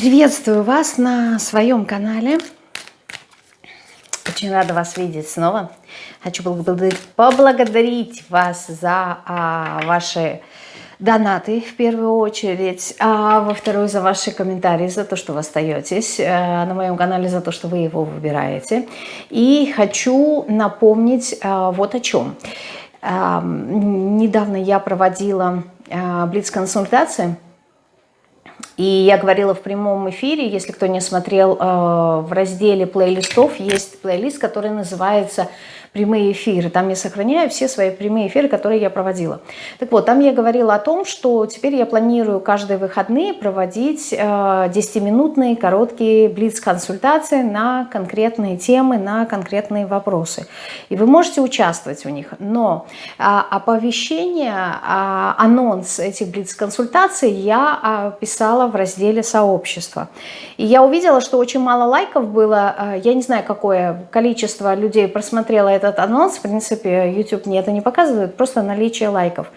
Приветствую вас на своем канале. Очень рада вас видеть снова. Хочу поблагодарить вас за а, ваши донаты в первую очередь, а во вторую за ваши комментарии, за то, что вы остаетесь а, на моем канале, за то, что вы его выбираете. И хочу напомнить а, вот о чем. А, недавно я проводила а, блиц-консультации и я говорила в прямом эфире, если кто не смотрел, э, в разделе плейлистов есть плейлист, который называется прямые эфиры. Там я сохраняю все свои прямые эфиры, которые я проводила. Так вот, там я говорила о том, что теперь я планирую каждые выходные проводить 10-минутные э, короткие блиц-консультации на конкретные темы, на конкретные вопросы. И вы можете участвовать в них. Но а, оповещение, а, анонс этих блиц-консультаций я а, писала в разделе «Сообщество». И я увидела, что очень мало лайков было. Я не знаю, какое количество людей просмотрело этот анонс, в принципе, YouTube мне это не показывает, просто наличие лайков.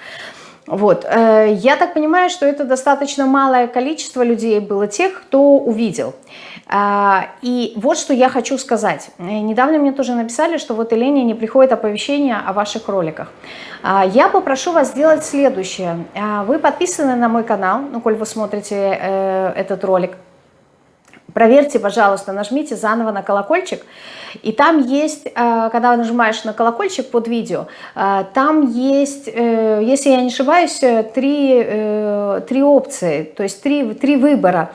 Вот. Э, я так понимаю, что это достаточно малое количество людей было тех, кто увидел. А, и вот что я хочу сказать. Э, недавно мне тоже написали, что вот Елене не приходит оповещение о ваших роликах. А, я попрошу вас сделать следующее. А, вы подписаны на мой канал, ну, коль вы смотрите э, этот ролик. Проверьте, пожалуйста, нажмите заново на колокольчик. И там есть, э, когда нажимаешь на колокольчик под видео, э, там есть, э, если я не ошибаюсь, три, три опции, то есть три, три выбора.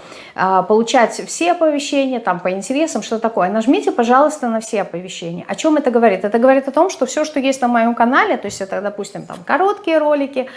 Получать все оповещения, там по интересам, что такое. Нажмите, пожалуйста, на все оповещения. О чем это говорит? Это говорит о том, что все, что есть на моем канале, то есть это, допустим, там короткие ролики,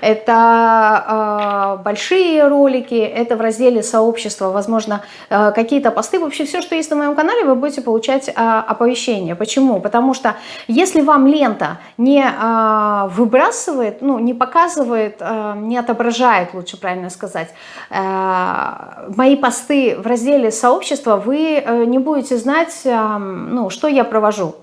это большие ролики, это в разделе сообщества, возможно, какие-то посты, вообще все, что есть на моем канале, вы будете получать оповещения. Почему? Потому что если вам лента не а, выбрасывает, ну, не показывает, а, не отображает, лучше правильно сказать, а, мои посты в разделе сообщества, вы э, не будете знать, ну, что я провожу.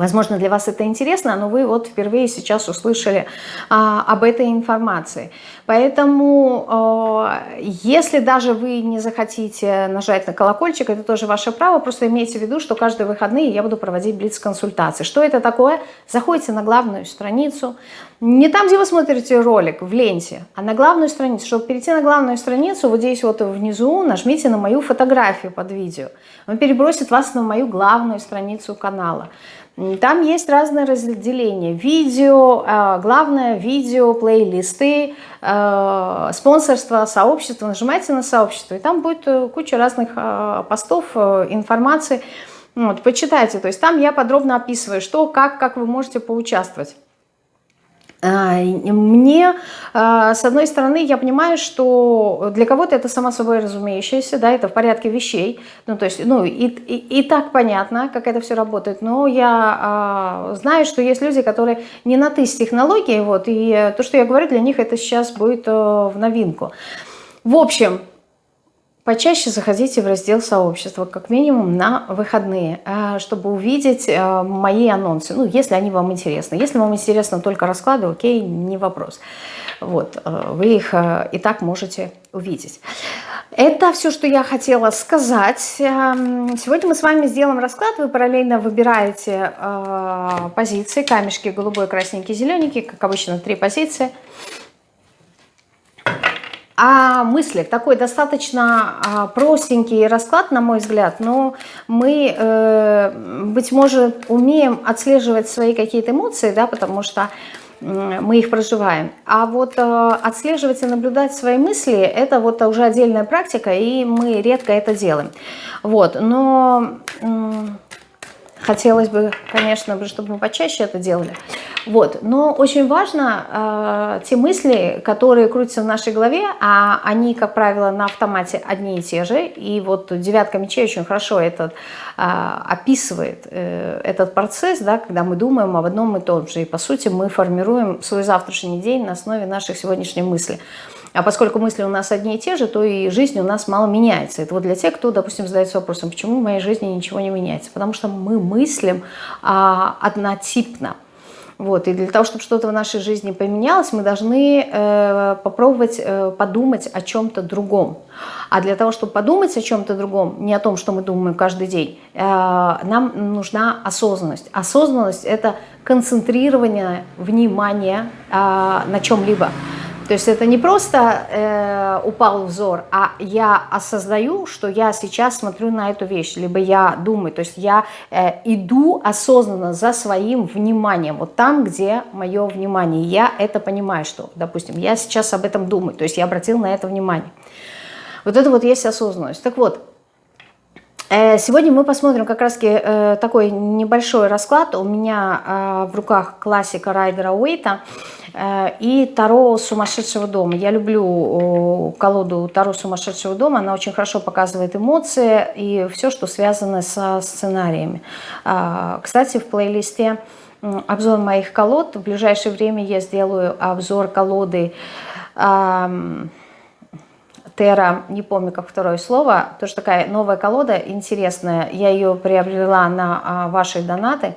Возможно, для вас это интересно, но вы вот впервые сейчас услышали а, об этой информации. Поэтому, э, если даже вы не захотите нажать на колокольчик, это тоже ваше право, просто имейте в виду, что каждые выходные я буду проводить блиц-консультации. Что это такое? Заходите на главную страницу, не там, где вы смотрите ролик, в ленте, а на главную страницу. Чтобы перейти на главную страницу, вот здесь вот внизу нажмите на мою фотографию под видео. Он перебросит вас на мою главную страницу канала. Там есть разные разделения. Видео, а, главное видео, плейлисты, а, спонсорство, сообщество. Нажимайте на сообщество, и там будет э, куча разных а, постов, э, информации. Вот, почитайте. То есть там я подробно описываю, что, как, как вы можете поучаствовать. А, мне, а, с одной стороны, я понимаю, что для кого-то это само собой разумеющееся, да, это в порядке вещей, ну, то есть, ну, и, и, и так понятно, как это все работает, но я а, знаю, что есть люди, которые не на «ты» с технологией, вот, и то, что я говорю, для них это сейчас будет э, в новинку. В общем, Почаще заходите в раздел сообщества, как минимум на выходные, э, чтобы увидеть э, мои анонсы, ну, если они вам интересны. Если вам интересно только расклады, окей, не вопрос. Вот, э, вы их и так можете увидеть. Это все, что я хотела сказать. Эм, сегодня мы с вами сделаем расклад. Вы параллельно выбираете позиции, камешки голубой, красненький, зелененький, как обычно, три позиции – а мысли, такой достаточно а, простенький расклад, на мой взгляд, но мы, э, быть может, умеем отслеживать свои какие-то эмоции, да, потому что мы их проживаем. А вот э, отслеживать и наблюдать свои мысли, это вот уже отдельная практика, и мы редко это делаем. Вот, но хотелось бы, конечно, чтобы мы почаще это делали. Вот. Но очень важно э, те мысли, которые крутятся в нашей голове, а они, как правило, на автомате одни и те же. И вот девятка мечей очень хорошо этот, э, описывает э, этот процесс, да, когда мы думаем об одном и том же. И, по сути, мы формируем свой завтрашний день на основе наших сегодняшних мыслей. А поскольку мысли у нас одни и те же, то и жизнь у нас мало меняется. Это вот для тех, кто, допустим, задается вопросом, почему в моей жизни ничего не меняется. Потому что мы мыслим а, однотипно. Вот, и для того, чтобы что-то в нашей жизни поменялось, мы должны э, попробовать э, подумать о чем-то другом. А для того, чтобы подумать о чем-то другом, не о том, что мы думаем каждый день, э, нам нужна осознанность. Осознанность – это концентрирование внимания э, на чем-либо. То есть это не просто э, упал взор, а я осознаю, что я сейчас смотрю на эту вещь, либо я думаю, то есть я э, иду осознанно за своим вниманием, вот там, где мое внимание. Я это понимаю, что, допустим, я сейчас об этом думаю, то есть я обратил на это внимание. Вот это вот есть осознанность. Так вот, э, Сегодня мы посмотрим как раз э, такой небольшой расклад. У меня э, в руках классика Райдера Уэйта. Э, и Таро сумасшедшего дома. Я люблю колоду Таро сумасшедшего дома. Она очень хорошо показывает эмоции и все, что связано со сценариями. А, кстати, в плейлисте обзор моих колод. В ближайшее время я сделаю обзор колоды Тера, не помню, как второе слово, тоже такая новая колода, интересная. Я ее приобрела на а, ваши донаты,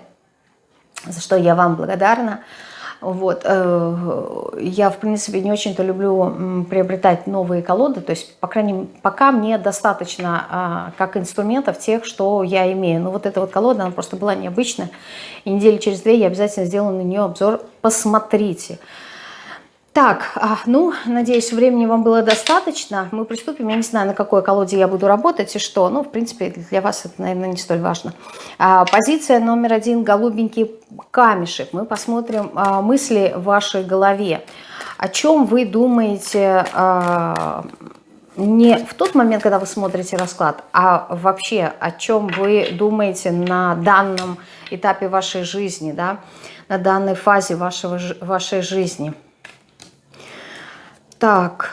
за что я вам благодарна. Вот. Э, я, в принципе, не очень-то люблю приобретать новые колоды, то есть, по крайней мере, пока мне достаточно а, как инструментов тех, что я имею. Но вот эта вот колода, она просто была необычная, и недели через две я обязательно сделаю на нее обзор. Посмотрите. Так, а, ну, надеюсь, времени вам было достаточно. Мы приступим. Я не знаю, на какой колоде я буду работать и что. Ну, в принципе, для вас это, наверное, не столь важно. А, позиция номер один – голубенький камешек. Мы посмотрим а, мысли в вашей голове. О чем вы думаете не в тот момент, когда вы смотрите расклад, а вообще о чем вы думаете на данном этапе вашей жизни, да, на данной фазе вашего, вашей жизни – так,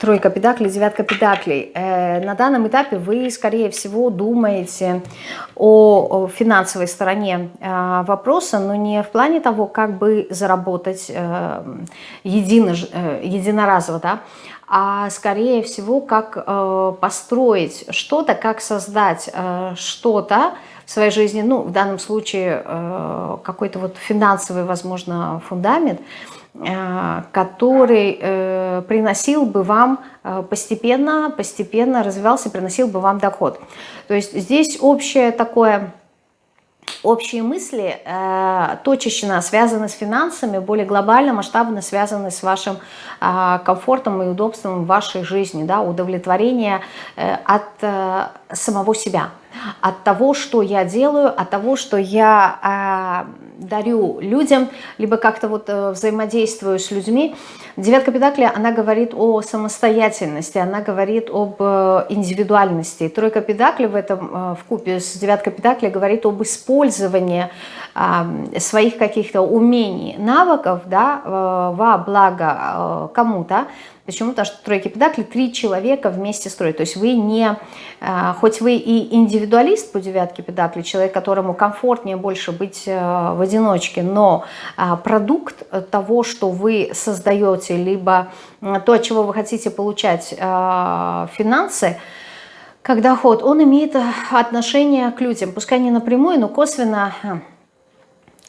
тройка педаклей, девятка педаклей. Э, на данном этапе вы, скорее всего, думаете о, финансовой стороне э, вопроса, но не в плане того, как бы заработать э, едино, единоразово, да, а скорее всего, как построить что-то, как создать что-то в своей жизни, ну, в данном случае какой-то вот финансовый, возможно, фундамент – который э, приносил бы вам э, постепенно, постепенно развивался, приносил бы вам доход. То есть здесь общее такое общие мысли э, точечно связаны с финансами, более глобально, масштабно связаны с вашим э, комфортом и удобством в вашей жизни, да, удовлетворение э, от э, самого себя, от того, что я делаю, от того, что я э, дарю людям, либо как-то вот э, взаимодействую с людьми. Девятка Педакли, она говорит о самостоятельности, она говорит об э, индивидуальности. Тройка Педакли в этом, э, в купе с Девяткой Педакли говорит об использовании своих каких-то умений, навыков, да, во благо кому-то, Почему? Потому что тройки педакли три человека вместе строят. То есть вы не, э, хоть вы и индивидуалист по девятке педакли, человек, которому комфортнее больше быть э, в одиночке, но э, продукт того, что вы создаете, либо то, от чего вы хотите получать финансы, как доход, он имеет отношение к людям. Пускай не напрямую, но косвенно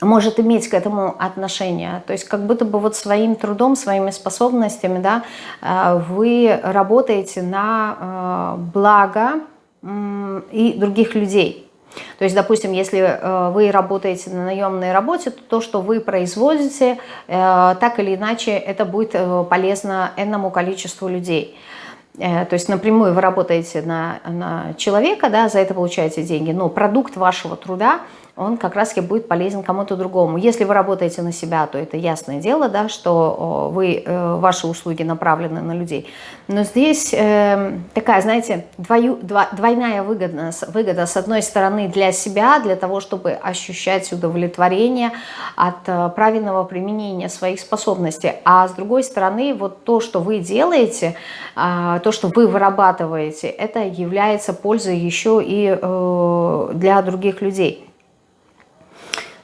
может иметь к этому отношение. То есть как будто бы вот своим трудом, своими способностями да, э, вы работаете на э, благо и других людей. То есть, допустим, если э, вы работаете на наемной работе, то то, что вы производите, так или иначе, это будет полезно энному количеству людей. То есть напрямую вы работаете на, на человека, да, за это получаете деньги, но продукт вашего труда – он как раз и будет полезен кому-то другому. Если вы работаете на себя, то это ясное дело, да, что вы, э, ваши услуги направлены на людей. Но здесь э, такая, знаете, двою, дво, двойная выгода, выгода. С одной стороны для себя, для того, чтобы ощущать удовлетворение от э, правильного применения своих способностей. А с другой стороны, вот то, что вы делаете, э, то, что вы вырабатываете, это является пользой еще и э, для других людей.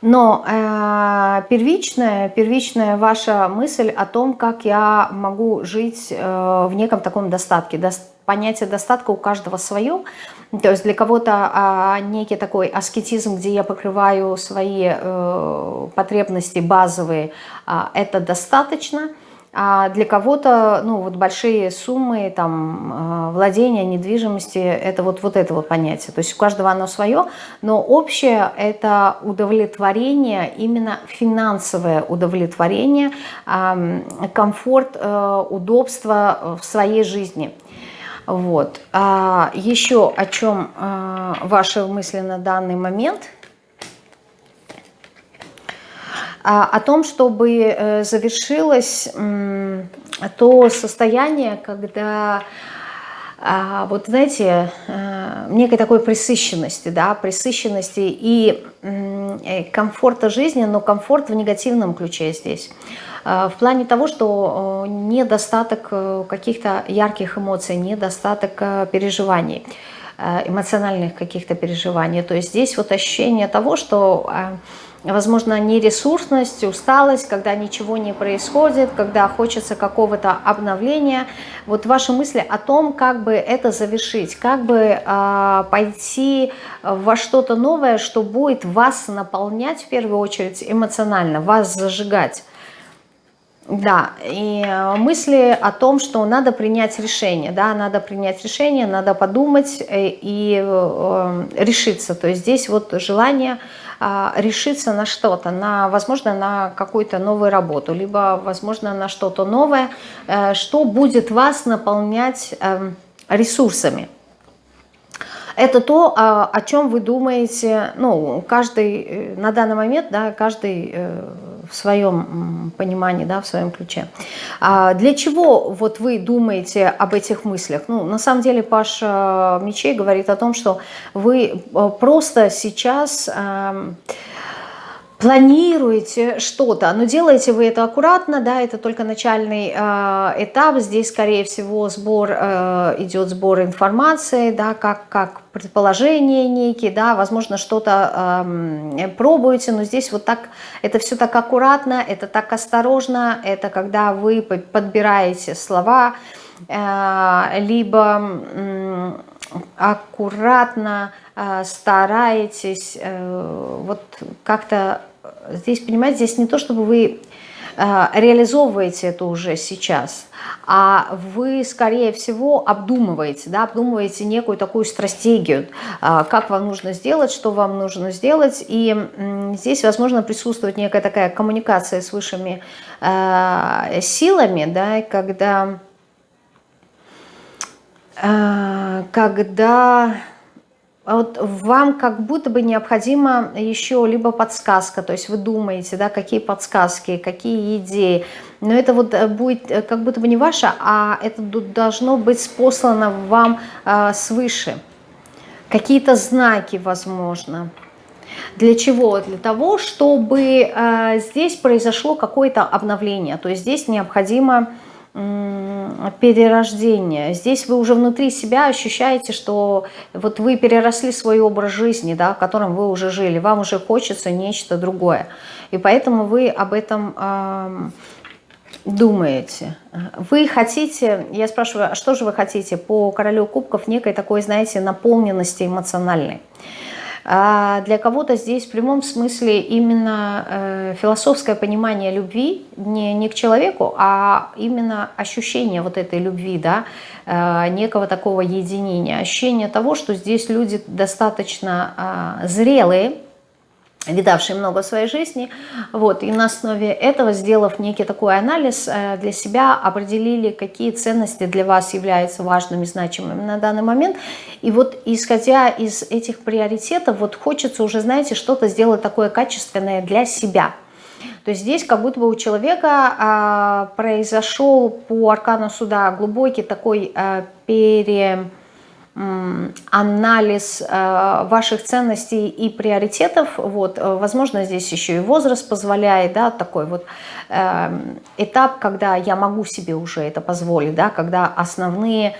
Но э, первичная, первичная ваша мысль о том, как я могу жить э, в неком таком достатке. До, понятие достатка у каждого свое. То есть для кого-то э, некий такой аскетизм, где я покрываю свои э, потребности базовые, э, это достаточно. А для кого-то, ну, вот большие суммы, там, э, владения недвижимости, это вот, вот это вот понятие. То есть у каждого оно свое, но общее это удовлетворение, именно финансовое удовлетворение, комфорт, э, удобство в своей жизни. Вот. А еще о чем э, ваши мысли на данный момент – а, о том, чтобы э, завершилось то состояние, когда а, вот знаете, э, некой такой присыщенности, да, присыщенности и э, комфорта жизни, но комфорт в негативном ключе здесь. А, в плане того, что недостаток каких-то ярких эмоций, недостаток переживаний, эмоциональных каких-то переживаний. То есть здесь вот ощущение того, что возможно, нересурсность, усталость, когда ничего не происходит, когда хочется какого-то обновления. Вот ваши мысли о том, как бы это завершить, как бы э, пойти во что-то новое, что будет вас наполнять в первую очередь эмоционально, вас зажигать. Да, и мысли о том, что надо принять решение, да, надо принять решение, надо подумать э, и э, решиться. То есть здесь вот желание а, решиться на что-то, на, возможно, на какую-то новую работу, либо, возможно, на что-то новое, э, что будет вас наполнять эм, ресурсами. Это то, а, о чем вы думаете, ну, каждый э, на данный момент, да, каждый э, в своем понимании, да, в своем ключе. А для чего вот вы думаете об этих мыслях? Ну, на самом деле Паш Мечей говорит о том, что вы э, просто сейчас... Э, планируете что-то, но делаете вы это аккуратно, да, это только начальный э, этап, здесь, скорее всего, сбор, э, идет сбор информации, да, как, как предположения некие, да, возможно, что-то э, пробуете, но здесь вот так, это все так аккуратно, это так осторожно, это когда вы подбираете слова, э, либо э, аккуратно стараетесь э, вот как-то здесь, понимаете, здесь не то, чтобы вы э, реализовываете это уже сейчас, а вы, скорее всего, обдумываете, да, обдумываете некую такую стратегию, э, как вам нужно сделать, что вам нужно сделать, и здесь, возможно, присутствует некая такая коммуникация с высшими э, силами, да, когда, когда вот вам как будто бы необходима еще либо подсказка, то есть вы думаете, да, какие подсказки, какие идеи, но это вот э, будет э, как будто бы не ваше, а это должно быть спослано вам э, свыше. Какие-то знаки, возможно. Для чего? Для того, чтобы э, здесь произошло какое-то обновление, то есть здесь необходимо перерождение. Здесь вы уже внутри себя ощущаете, что вот вы переросли свой образ жизни, да, в котором вы уже жили, вам уже хочется нечто другое. И поэтому вы об этом э, думаете. Вы хотите, я спрашиваю, а что же вы хотите по королю кубков, некой такой, знаете, наполненности эмоциональной. А для кого-то здесь в прямом смысле именно э, философское понимание любви не, не к человеку, а именно ощущение вот этой любви, да, э, некого такого единения, ощущение того, что здесь люди достаточно э, зрелые, видавшие много своей жизни, вот, и на основе этого, сделав некий такой анализ э, для себя, определили, какие ценности для вас являются важными, значимыми на данный момент, и вот исходя из этих приоритетов, вот хочется уже, знаете, что-то сделать такое качественное для себя, то есть здесь как будто бы у человека а, произошел по аркану суда глубокий такой а, анализ э, ваших ценностей и приоритетов. Вот, э, возможно, здесь еще и возраст позволяет, да, такой вот эм, этап, когда я могу себе уже это позволить, да, когда основные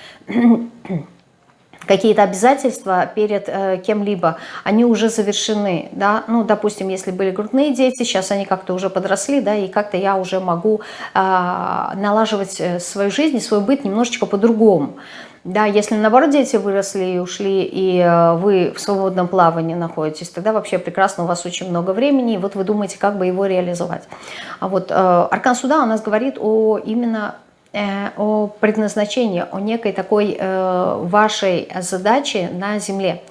какие-то обязательства перед э, кем-либо, они уже завершены, да, ну, допустим, если были грудные дети, сейчас они как-то уже подросли, да, и как-то я уже могу э, налаживать э, свою жизнь, свой быт немножечко по-другому, да, если наоборот дети выросли и ушли, и э, вы в свободном плавании находитесь, тогда вообще прекрасно, у вас очень много времени, и вот вы думаете, как бы его реализовать. А вот э, Аркан Суда у нас говорит о именно Э, о предназначении, о некой такой э, вашей задаче на Земле.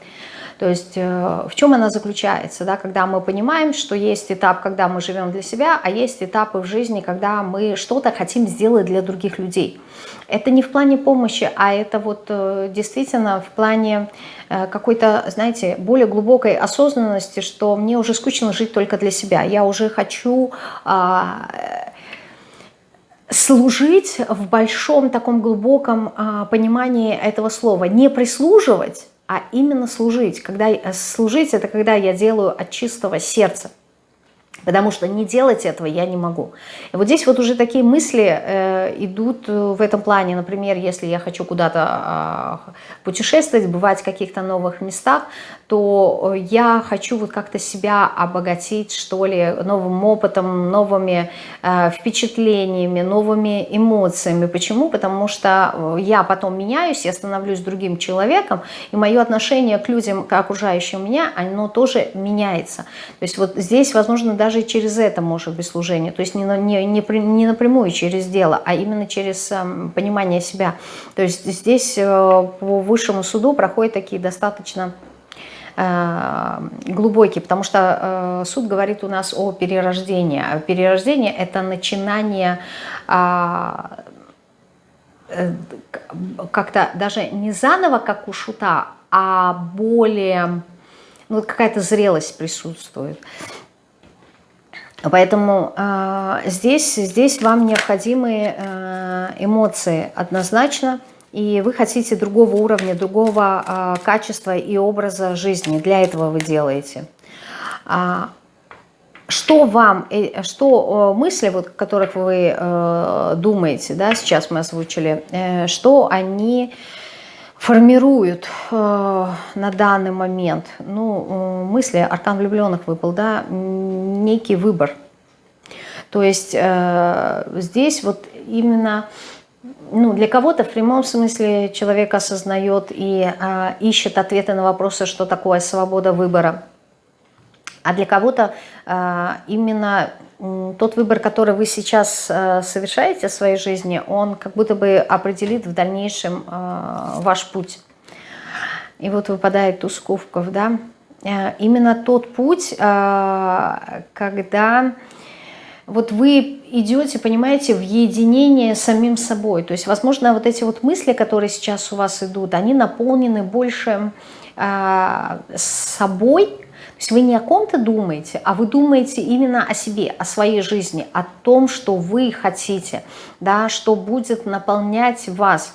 То есть э, в чем она заключается, да, когда мы понимаем, что есть этап, когда мы живем для себя, а есть этапы в жизни, когда мы что-то хотим сделать для других людей. Это не в плане помощи, а это вот действительно в плане какой-то, знаете, более глубокой осознанности, что мне уже скучно жить только для себя. Я уже хочу а, служить в большом таком глубоком а, понимании этого слова. Не прислуживать, а именно служить. Когда, служить – это когда я делаю от чистого сердца. Потому что не делать этого я не могу. И вот здесь вот уже такие мысли э, идут в этом плане. Например, если я хочу куда-то э, путешествовать, бывать в каких-то новых местах, то я хочу вот как-то себя обогатить, что ли, новым опытом, новыми э, впечатлениями, новыми эмоциями. Почему? Потому что э, я потом меняюсь, я становлюсь другим человеком, и мое отношение к людям, к окружающим меня, оно тоже меняется. То есть вот здесь, возможно, даже даже через это может быть служение, то есть не, не, не, не напрямую через дело, а именно через э, понимание себя. То есть здесь э, по высшему суду проходят такие достаточно э, глубокие, потому что э, суд говорит у нас о перерождении. А перерождение – это начинание а, как-то даже не заново, как у шута, а более, ну, какая-то зрелость присутствует. Поэтому э, здесь, здесь вам необходимы э, эмоции однозначно, и вы хотите другого уровня, другого э, качества и образа жизни. Для этого вы делаете. А, что вам, э, что мысли, вот, которых вы э, думаете, да, сейчас мы озвучили, э, что они формируют э, на данный момент, ну, э, мысли, аркан влюбленных выпал, да, некий выбор. То есть э, здесь вот именно, ну, для кого-то в прямом смысле человек осознает и э, ищет ответы на вопросы, что такое свобода выбора. А для кого-то э, именно тот выбор, который вы сейчас э, совершаете в своей жизни, он как будто бы определит в дальнейшем э, ваш путь. И вот выпадает туз кубков, да. Э, именно тот путь, когда вот вы идете, понимаете, в единение с самим собой. То есть, возможно, вот эти вот мысли, которые сейчас у вас идут, они наполнены больше собой, то есть вы не о ком-то думаете, а вы думаете именно о себе, о своей жизни, о том, что вы хотите, да, что будет наполнять вас.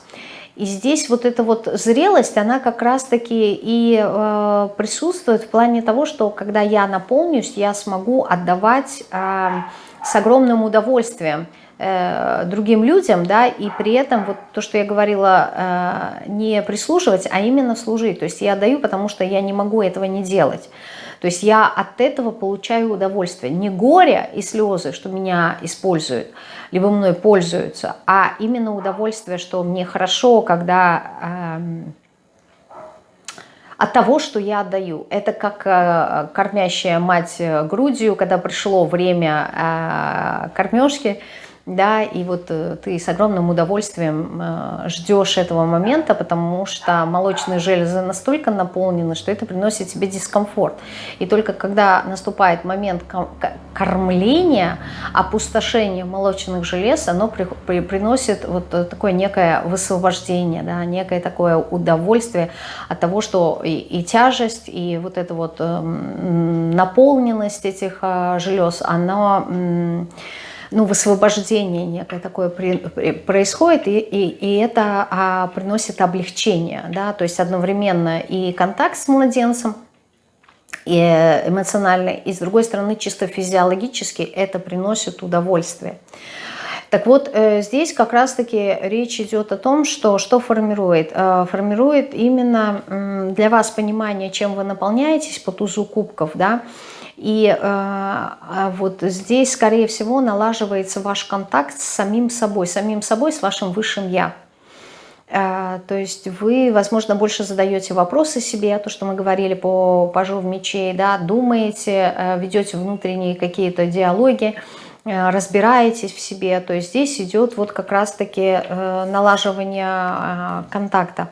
И здесь вот эта вот зрелость, она как раз-таки и э, присутствует в плане того, что когда я наполнюсь, я смогу отдавать э, с огромным удовольствием э, другим людям, да, и при этом вот то, что я говорила, э, не прислуживать, а именно служить. То есть я даю, потому что я не могу этого не делать. То есть я от этого получаю удовольствие. Не горе и слезы, что меня используют, либо мной пользуются, а именно удовольствие, что мне хорошо, когда... Э, от того, что я отдаю. Это как э, кормящая мать грудью, когда пришло время э, кормежки, да, и вот э, ты с огромным удовольствием э, ждешь этого момента, потому что молочные железы настолько наполнены, что это приносит тебе дискомфорт. И только когда наступает момент кормления, опустошения молочных желез, оно при, при, приносит вот такое некое высвобождение, да, некое такое удовольствие от того, что и, и тяжесть, и вот эта вот э, наполненность этих э, желез, она... Э, ну, высвобождение некое такое при, при, происходит, и, и, и это а, приносит облегчение, да, то есть одновременно и контакт с младенцем, и эмоционально, и с другой стороны чисто физиологически это приносит удовольствие. Так вот, э, здесь как раз-таки речь идет о том, что что формирует. Э, формирует именно для вас понимание, чем вы наполняетесь по тузу кубков, да, и э, а вот здесь, скорее всего, налаживается ваш контакт с самим собой, самим собой, с вашим высшим «я». Э, то есть вы, возможно, больше задаете вопросы себе, то, что мы говорили по пажу в мечей, да, думаете, э, ведете внутренние какие-то диалоги, э, разбираетесь в себе. То есть здесь идет вот как раз-таки налаживание контакта.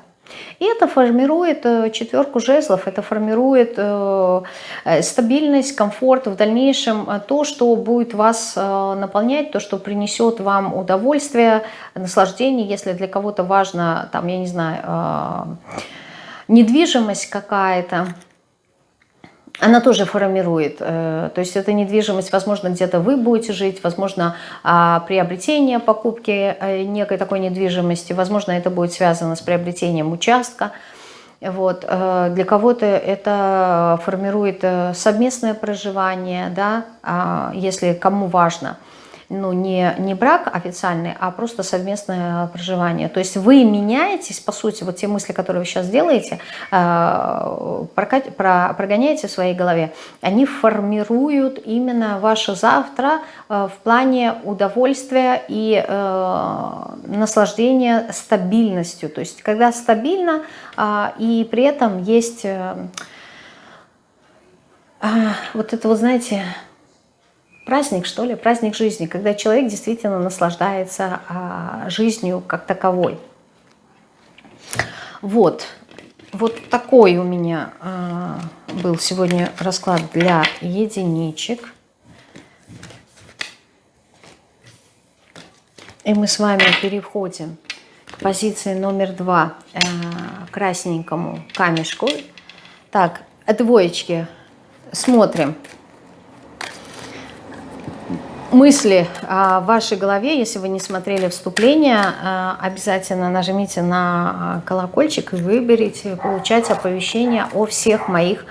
И это формирует э, четверку жезлов, это формирует э, э, стабильность, комфорт, в дальнейшем то, что будет вас наполнять, то, что принесет вам удовольствие, наслаждение, если для кого-то важно, там, я не знаю, недвижимость какая-то, она тоже формирует. Э, то есть эта недвижимость, возможно, где-то вы будете жить, возможно, а, приобретение покупки э, некой такой недвижимости, возможно, это будет связано с приобретением участка. Вот. Э, для кого-то это формирует совместное проживание, да, а, если кому важно – ну, не, не брак официальный, а просто совместное проживание. То есть вы меняетесь, по сути, вот те мысли, которые вы сейчас делаете, э, прогоняете в своей голове, они формируют именно ваше завтра э, в плане удовольствия и э, наслаждения стабильностью. То есть когда стабильно и при этом есть вот это, вот знаете, праздник, что ли, праздник жизни, когда человек действительно наслаждается а, жизнью как таковой. Вот, вот такой у меня а, был сегодня расклад для единичек. И мы с вами переходим к позиции номер два, э, красненькому камешку. Так, двоечки, смотрим мысли а, в вашей голове, если вы не смотрели вступление, а, обязательно нажмите на а, колокольчик и выберите получать оповещения о всех моих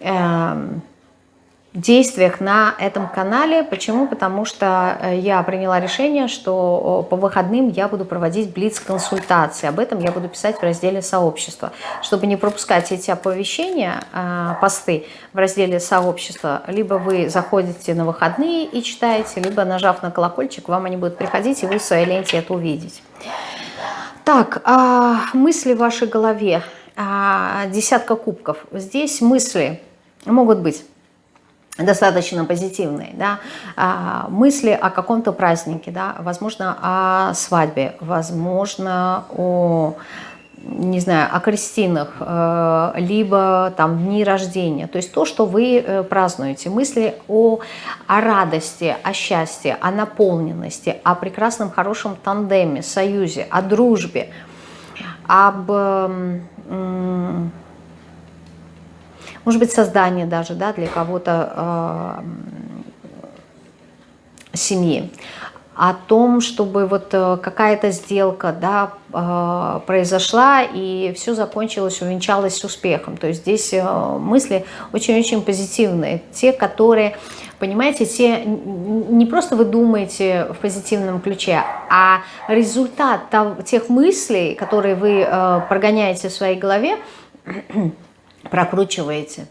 эм, действиях на этом канале. Почему? Потому что э, я приняла решение, что по выходным я буду проводить блиц-консультации. Об этом я буду писать в разделе «Сообщество». Чтобы не пропускать эти оповещения, э, посты в разделе «Сообщество», либо вы заходите на выходные и читаете, либо нажав на колокольчик, вам они будут приходить, и вы в своей ленте это увидите. Так, а, мысли в вашей голове. А, десятка кубков. Здесь мысли могут быть достаточно позитивные, да, а, мысли о каком-то празднике, да, возможно, о свадьбе, возможно, о не знаю, о крестинах, э, либо там дни рождения. То есть то, что вы э, празднуете. Мысли о, о радости, о счастье, о наполненности, о прекрасном, хорошем тандеме, союзе, о дружбе, об может быть, создание даже да, для кого-то э, семьи, о том, чтобы вот э, какая-то сделка да, э, произошла и все закончилось, увенчалось успехом. То есть здесь э, мысли очень-очень позитивные. Те, которые, понимаете, те, не просто вы думаете в позитивном ключе, а результат тех мыслей, которые вы прогоняете в своей голове, прокручиваете,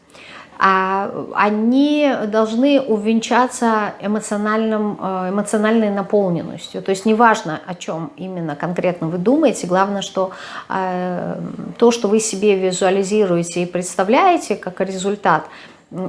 а они должны увенчаться эмоциональным, э, эмоциональной наполненностью. То есть неважно, о чем именно конкретно вы думаете, главное, что э, то, что вы себе визуализируете и представляете как результат,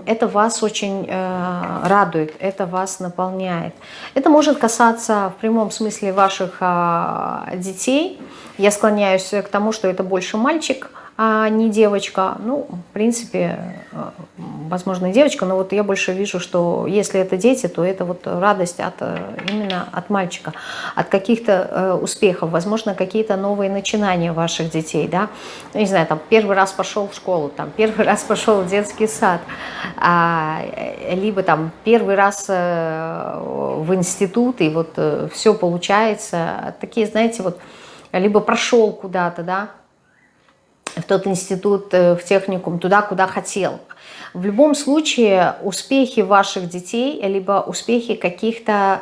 это вас очень э, радует, это вас наполняет. Это может касаться в прямом смысле ваших э, детей. Я склоняюсь к тому, что это больше мальчик – а не девочка. Ну, в принципе, э, возможно, девочка, но вот я больше вижу, что если это дети, то это вот радость от, э, именно от мальчика, от каких-то э, успехов, возможно, какие-то новые начинания ваших детей, да, ну, не знаю, там, первый раз пошел в школу, там, первый раз пошел в детский сад, а, либо там первый раз в институт, и вот все получается, такие, знаете, вот, либо прошел куда-то, да, в тот институт, в техникум, туда, куда хотел. В любом случае успехи ваших детей, либо успехи каких-то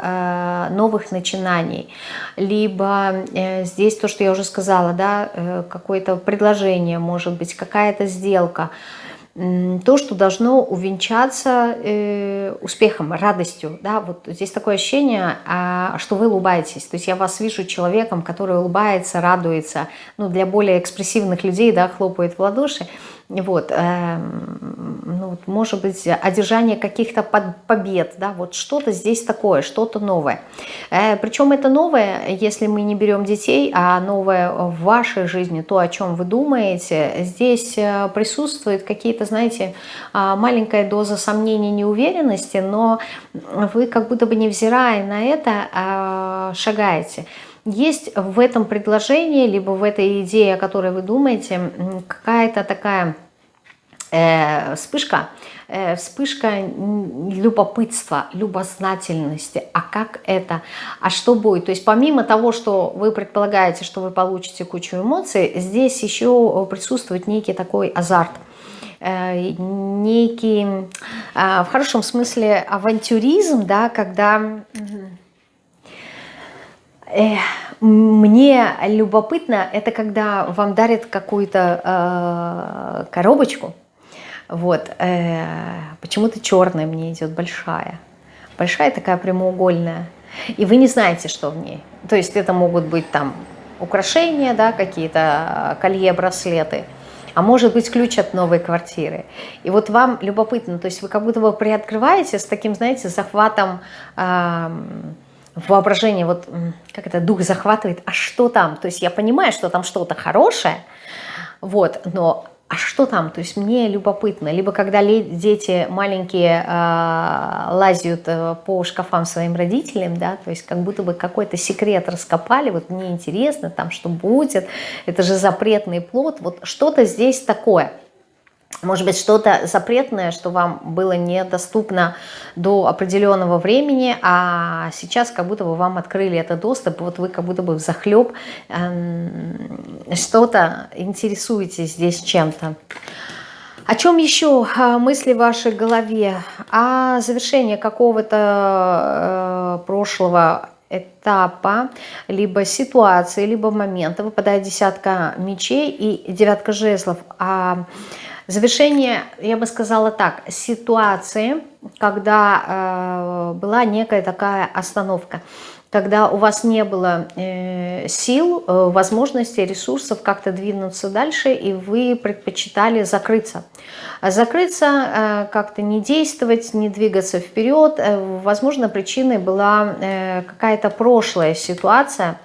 э, новых начинаний, либо э, здесь то, что я уже сказала, да, э, какое-то предложение, может быть, какая-то сделка, то, что должно увенчаться э, успехом, радостью. Да? Вот здесь такое ощущение, а, что вы улыбаетесь. То есть я вас вижу человеком, который улыбается, радуется. Ну, для более экспрессивных людей да, хлопает в ладоши. Вот, э, ну, может быть, одержание каких-то побед, да, вот что-то здесь такое, что-то новое. Э, причем это новое, если мы не берем детей, а новое в вашей жизни, то, о чем вы думаете, здесь э, присутствует какие-то, знаете, а, маленькая доза сомнений, неуверенности, но вы как будто бы невзирая на это а, шагаете есть в этом предложении, либо в этой идее, о которой вы думаете, какая-то такая э, вспышка, э, вспышка любопытства, любознательности. А как это? А что будет? То есть помимо того, что вы предполагаете, что вы получите кучу эмоций, здесь еще присутствует некий такой азарт э, некий, э, в хорошем смысле, авантюризм, да, когда мне любопытно, это когда вам дарят какую-то э, коробочку, вот, э, почему-то черная мне идет, большая, большая такая прямоугольная, и вы не знаете, что в ней. То есть это могут быть там украшения, да, какие-то колье, браслеты, а может быть ключ от новой квартиры. И вот вам любопытно, то есть вы как будто бы приоткрываете с таким, знаете, захватом... Э, воображение, вот как это дух захватывает, а что там? То есть я понимаю, что там что-то хорошее, вот, но а что там? То есть мне любопытно. Либо когда дети маленькие э, лазят по шкафам своим родителям, да, то есть как будто бы какой-то секрет раскопали, вот мне интересно, там что будет, это же запретный плод, вот что-то здесь такое – может быть, что-то запретное, что вам было недоступно до определенного времени, а сейчас как будто бы вам открыли этот доступ, вот вы как будто бы в захлеб эм, что-то интересуетесь здесь чем-то. О чем еще а, мысли в вашей голове? О завершении какого-то э, прошлого этапа, либо ситуации, либо момента. Выпадает десятка мечей и девятка жезлов. А Завершение, я бы сказала так, ситуации, когда э, была некая такая остановка, когда у вас не было э, сил, э, возможностей, ресурсов как-то двинуться дальше, и вы предпочитали закрыться. Закрыться, э, как-то не действовать, не двигаться вперед. Э, возможно, причиной была э, какая-то прошлая ситуация,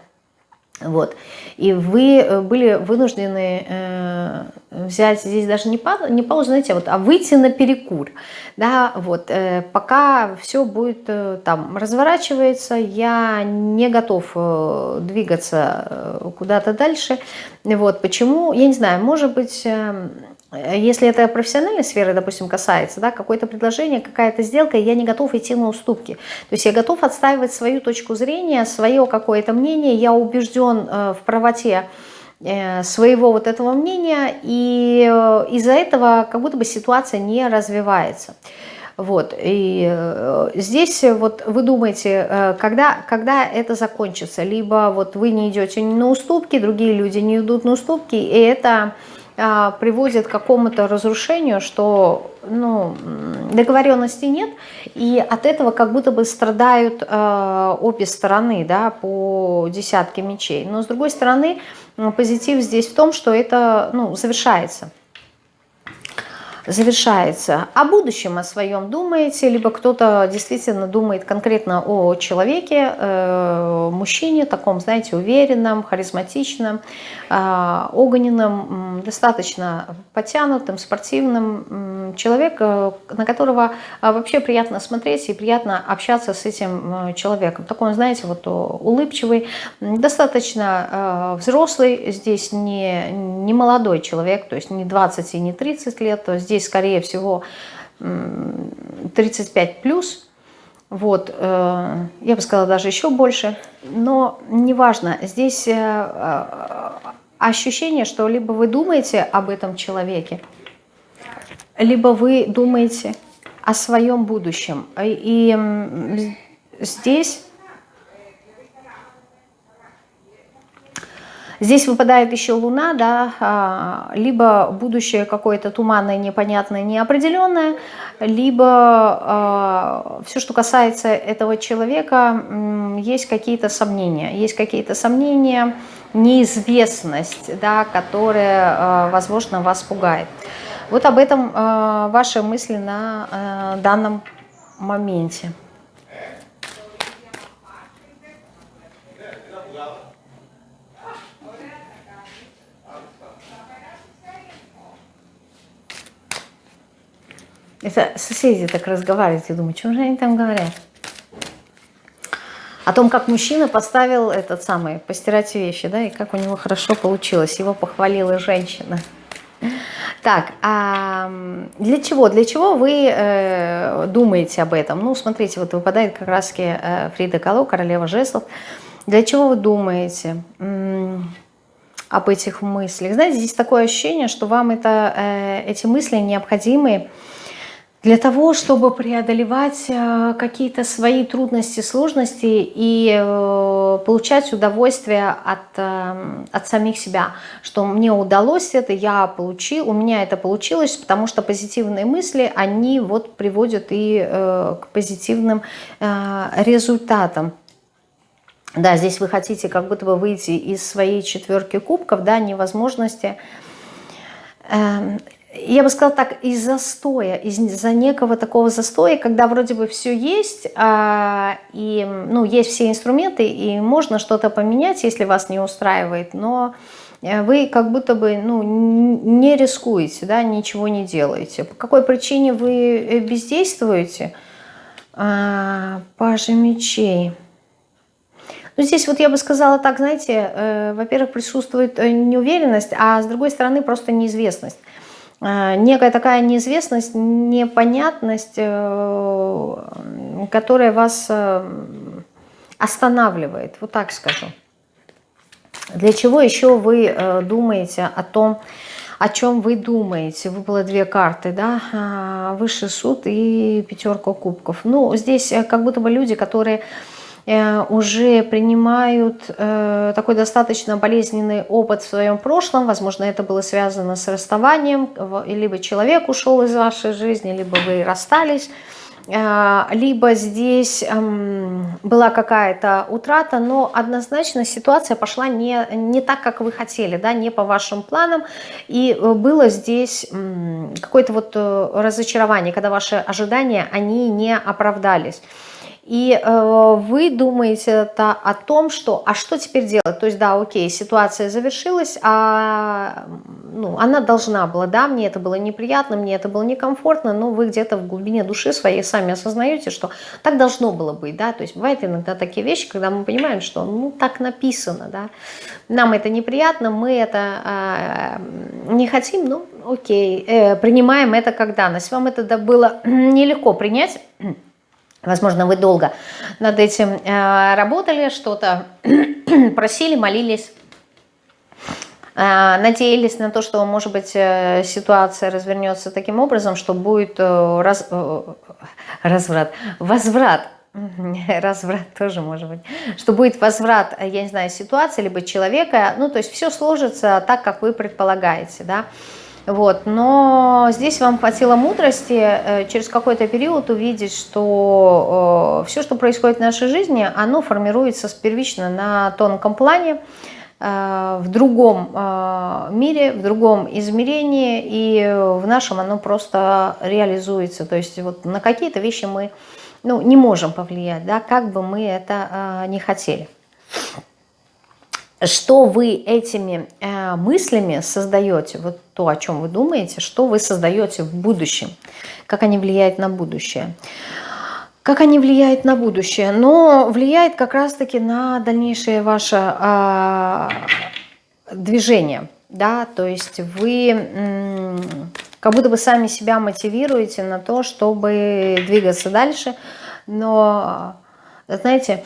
вот. И вы э, были вынуждены э, взять здесь даже не паузу, не паузу, знаете, вот, а выйти на перекур. Да, вот, э, пока все будет э, там разворачивается, я не готов э, двигаться э, куда-то дальше. Вот, почему? Я не знаю, может быть... Э, если это профессиональной сферы, допустим, касается, да, какое-то предложение, какая-то сделка, я не готов идти на уступки. То есть я готов отстаивать свою точку зрения, свое какое-то мнение, я убежден э, в правоте э, своего вот этого мнения, и э, из-за этого как будто бы ситуация не развивается. Вот, и здесь вот вы думаете, когда, когда это закончится, либо вот вы не идете на уступки, другие люди не идут на уступки, и это приводит к какому-то разрушению, что ну, договоренности нет, и от этого как будто бы страдают э, обе стороны да, по десятке мечей. Но с другой стороны, позитив здесь в том, что это ну, завершается завершается. О будущем о своем думаете, либо кто-то действительно думает конкретно о человеке, э, мужчине, таком, знаете, уверенном, харизматичном, э, огненном, достаточно потянутым, спортивным. Человек, э, на которого э, вообще приятно смотреть и приятно общаться с этим э, человеком. Такой, знаете, вот улыбчивый, достаточно э, взрослый, здесь не, не молодой человек, то есть не 20 и не 30 лет, то здесь здесь, скорее всего, 35 плюс. Вот, э, я бы сказала, даже еще больше. Но неважно, здесь э, ощущение, что либо вы думаете об этом человеке, либо вы думаете о своем будущем. И здесь Здесь выпадает еще Луна, да, а, либо будущее какое-то туманное, непонятное, неопределенное, либо а, все, что касается этого человека, есть какие-то сомнения. Есть какие-то сомнения, неизвестность, да, которая, а, возможно, вас пугает. Вот об этом ваши мысли на данном моменте. Это соседи так разговаривают, я думаю, чем же они там говорят? О том, как мужчина поставил этот самый, постирать вещи, да, и как у него хорошо получилось. Его похвалила женщина. Так, а для чего? Для чего вы э, думаете об этом? Ну, смотрите, вот выпадает как раз э, Фрида Кало, королева жезлов. Для чего вы думаете об этих мыслях? Знаете, здесь такое ощущение, что вам это, э, эти мысли необходимы, для того, чтобы преодолевать э, какие-то свои трудности, сложности и э, получать удовольствие от, э, от самих себя, что мне удалось это, я получил, у меня это получилось, потому что позитивные мысли, они вот приводят и к позитивным результатам. Да, здесь вы хотите как будто бы выйти из своей четверки кубков, да, невозможности эм, я бы сказала так, из застоя, из-за некого такого застоя, когда вроде бы все есть, а, и ну, есть все инструменты, и можно что-то поменять, если вас не устраивает, но э, вы как будто бы ну, не рискуете, да, ничего не делаете. По какой причине вы э, бездействуете? А, пажи мечей. Ну, здесь вот я бы сказала так, знаете, э, во-первых, присутствует э, неуверенность, а с другой стороны просто неизвестность. Э, некая такая неизвестность, непонятность, э, которая вас э, останавливает, вот так скажу. Для чего еще вы думаете о том, о чем вы думаете? Выпало две карты, да, высший суд и пятерка кубков. Ну, здесь как будто бы люди, которые уже принимают э, такой достаточно болезненный опыт в своем прошлом. Возможно, это было связано с расставанием, либо человек ушел из вашей жизни, либо вы расстались э, либо здесь эм, была какая-то утрата, но однозначно ситуация пошла не, не так, как вы хотели, да, не по вашим планам, и было здесь какое-то вот разочарование, когда ваши ожидания, они не оправдались. И э, вы думаете это о том, что, а что теперь делать? То есть, да, окей, ситуация завершилась, а ну, она должна была, да, мне это было неприятно, мне это было некомфортно, но вы где-то в глубине души своей сами осознаете, что так должно было быть, да, то есть бывают иногда такие вещи, когда мы понимаем, что, ну, так написано, да, нам это неприятно, мы это э, не хотим, ну, окей, э, принимаем это как данность. Вам это было нелегко принять, Возможно, вы долго над этим э, работали, что-то просили, молились, э, надеялись на то, что, может быть, э, ситуация развернется таким образом, что будет раз, разврат, возврат. Разврат тоже может быть, что будет возврат, я не знаю, ситуации, либо человека, ну, то есть все сложится так, как вы предполагаете, да, вот. Но здесь вам хватило мудрости э, через какой-то период увидеть, что э, все, что происходит в нашей жизни, оно формируется первично на тонком плане, э, в другом мире, в другом измерении, и в нашем оно просто реализуется. То есть вот на какие-то вещи мы ну, не можем повлиять, да, как бы мы это не хотели что вы этими э, мыслями создаете, вот то, о чем вы думаете, что вы создаете в будущем, как они влияют на будущее. Как они влияют на будущее? Но влияет как раз-таки на дальнейшее ваше э, движение. Да? То есть вы как будто бы сами себя мотивируете на то, чтобы двигаться дальше. Но, знаете,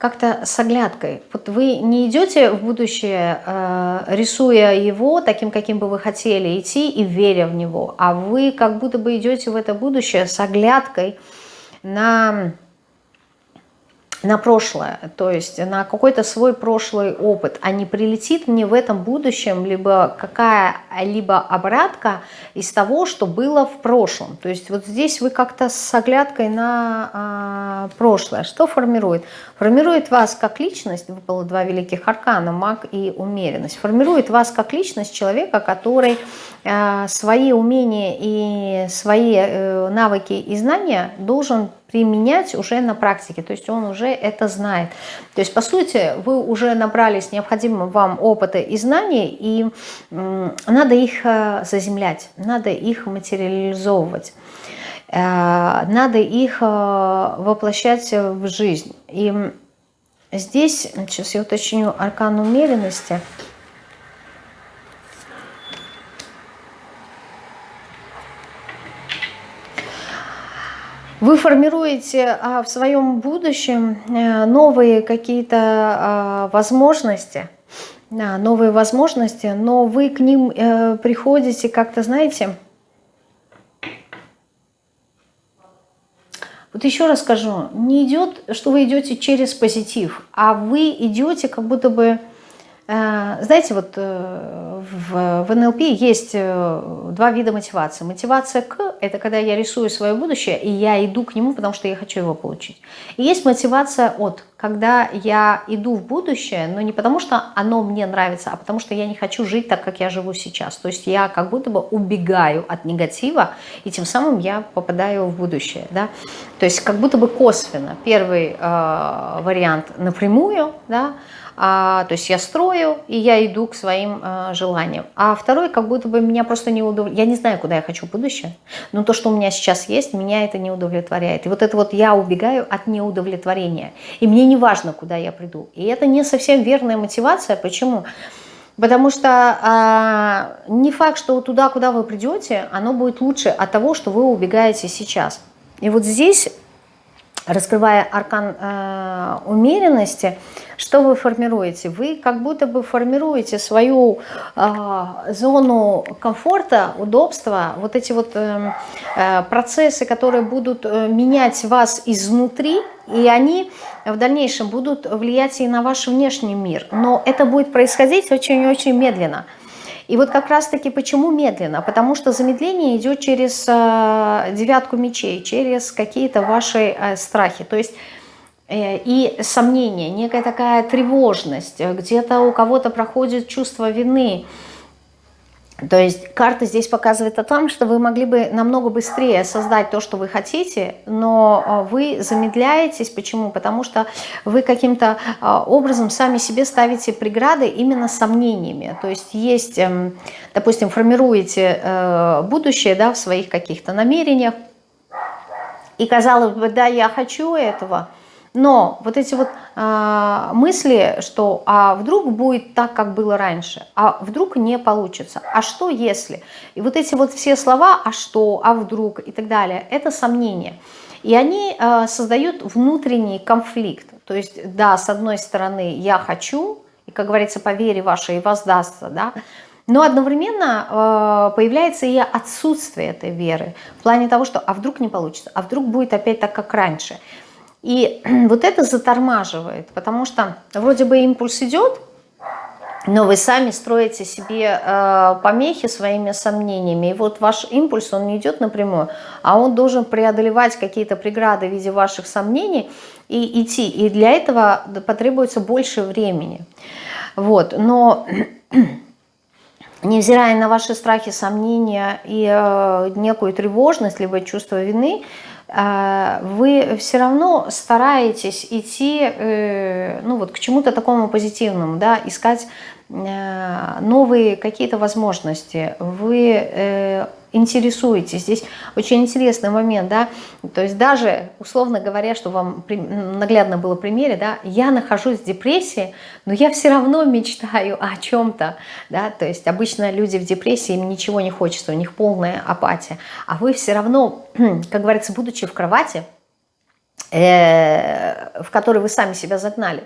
как-то с оглядкой. Вот вы не идете в будущее, э, рисуя его таким, каким бы вы хотели идти и веря в него, а вы как будто бы идете в это будущее с оглядкой на на прошлое, то есть на какой-то свой прошлый опыт, а не прилетит мне в этом будущем либо какая-либо обратка из того, что было в прошлом. То есть вот здесь вы как-то с оглядкой на а, прошлое. Что формирует? Формирует вас как личность, выпало два великих аркана, маг и умеренность. Формирует вас как личность человека, который а, свои умения и свои э, навыки и знания должен применять уже на практике, то есть он уже это знает. То есть, по сути, вы уже набрались необходимого вам опыта и знаний, и надо их э, заземлять, надо их материализовывать, э, надо их э, воплощать в жизнь. И здесь, сейчас я уточню аркан умеренности – Вы формируете а, в своем будущем э, новые какие-то а, возможности, новые возможности, но вы к ним э, приходите как-то, знаете, вот еще раз скажу, не идет, что вы идете через позитив, а вы идете как будто бы знаете, вот э, в, в НЛП есть э, два вида мотивации. Мотивация к – это когда я рисую свое будущее, и я иду к нему, потому что я хочу его получить. И есть мотивация от, когда я иду в будущее, но не потому что оно мне нравится, а потому что я не хочу жить так, как я живу сейчас. То есть я как будто бы убегаю от негатива, и тем самым я попадаю в будущее. Да? То есть как будто бы косвенно. Первый э, вариант напрямую, да, а, то есть я строю, и я иду к своим а, желаниям. А второй, как будто бы меня просто не удовлетворяет. Я не знаю, куда я хочу в будущее, но то, что у меня сейчас есть, меня это не удовлетворяет. И вот это вот я убегаю от неудовлетворения. И мне не важно, куда я приду. И это не совсем верная мотивация. Почему? Потому что а, не факт, что туда, куда вы придете, оно будет лучше от того, что вы убегаете сейчас. И вот здесь раскрывая аркан э, умеренности, что вы формируете? Вы как будто бы формируете свою э, зону комфорта, удобства, вот эти вот э, э, процессы, которые будут э, менять вас изнутри, и они в дальнейшем будут влиять и на ваш внешний мир. Но это будет происходить очень-очень медленно. И вот как раз-таки почему медленно? Потому что замедление идет через э, девятку мечей, через какие-то ваши э, страхи. То есть э, и сомнения, некая такая тревожность, где-то у кого-то проходит чувство вины, то есть карта здесь показывает о том, что вы могли бы намного быстрее создать то, что вы хотите, но а, вы замедляетесь. Почему? Потому что вы каким-то а, образом сами себе ставите преграды именно сомнениями. То есть есть, эм, допустим, формируете э, будущее да, в своих каких-то намерениях, и казалось бы, да, я хочу этого – но вот эти вот э, мысли, что а вдруг будет так, как было раньше, а вдруг не получится, а что если? И вот эти вот все слова, а что, а вдруг? и так далее, это сомнения. И они э, создают внутренний конфликт. То есть, да, с одной стороны, я хочу, и, как говорится, по вере вашей воздастся, да, но одновременно э, появляется и отсутствие этой веры в плане того, что а вдруг не получится, а вдруг будет опять так, как раньше – и вот это затормаживает, потому что вроде бы импульс идет, но вы сами строите себе э, помехи своими сомнениями. И вот ваш импульс, он не идет напрямую, а он должен преодолевать какие-то преграды в виде ваших сомнений и идти. И для этого потребуется больше времени. Вот. Но невзирая на ваши страхи, сомнения и э, некую тревожность, либо чувство вины, вы все равно стараетесь идти э, ну вот, к чему-то такому позитивному, да, искать э, новые какие-то возможности. Вы э, интересуетесь. Здесь очень интересный момент, да, то есть даже, условно говоря, что вам наглядно было примере, да, я нахожусь в депрессии, но я все равно мечтаю о чем-то, да, то есть обычно люди в депрессии, им ничего не хочется, у них полная апатия, а вы все равно, как говорится, будучи в кровати, э, в который вы сами себя загнали,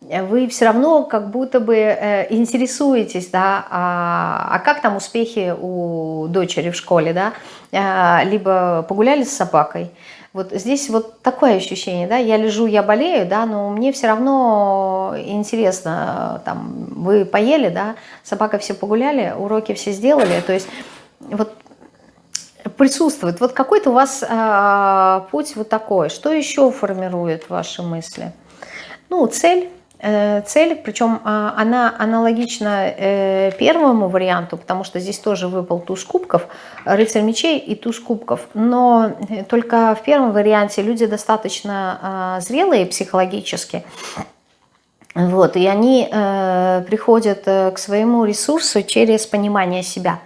вы все равно как будто бы э, интересуетесь, да, а, а как там успехи у дочери в школе, да, а, либо погуляли с собакой. Вот здесь вот такое ощущение, да, я лежу, я болею, да, но мне все равно интересно, там, вы поели, да, собака все погуляли, уроки все сделали, то есть вот присутствует. Вот какой-то у вас э, путь вот такой. Что еще формирует ваши мысли? Ну, цель. Э, цель, причем э, она аналогична э, первому варианту, потому что здесь тоже выпал туз кубков, рыцарь мечей и туз кубков. Но э, только в первом варианте люди достаточно э, зрелые психологически. Вот, и они приходят к своему ресурсу через понимание себя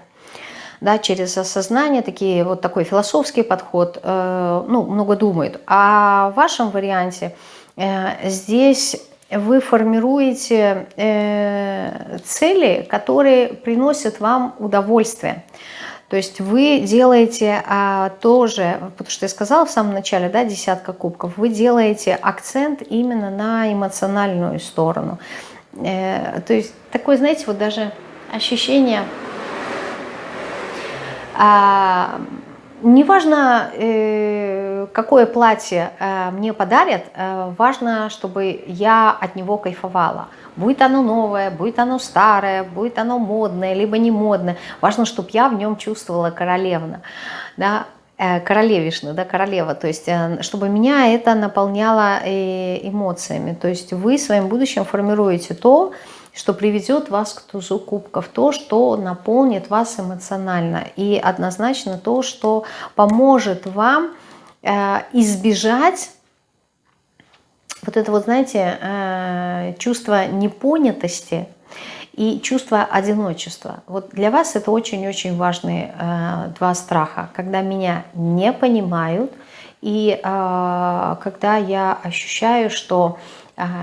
да, через осознание, такие, вот такой философский подход, э, ну, много думают. А в вашем варианте э, здесь вы формируете э, цели, которые приносят вам удовольствие. То есть вы делаете а, тоже, потому что я сказала в самом начале, да, десятка кубков, вы делаете акцент именно на эмоциональную сторону. Э, то есть такое, знаете, вот даже ощущение а, неважно, э, какое платье э, мне подарят, э, важно, чтобы я от него кайфовала. Будет оно новое, будет оно старое, будет оно модное, либо не модное. Важно, чтобы я в нем чувствовала королевна, да, королевишна, да, королева, то есть чтобы меня это наполняло эмоциями. То есть вы своим будущим формируете то, что приведет вас к тузу кубков, то, что наполнит вас эмоционально, и однозначно то, что поможет вам э, избежать вот это вот, знаете, э, чувство непонятости и чувство одиночества. Вот для вас это очень-очень важные э, два страха, когда меня не понимают, и когда я ощущаю, что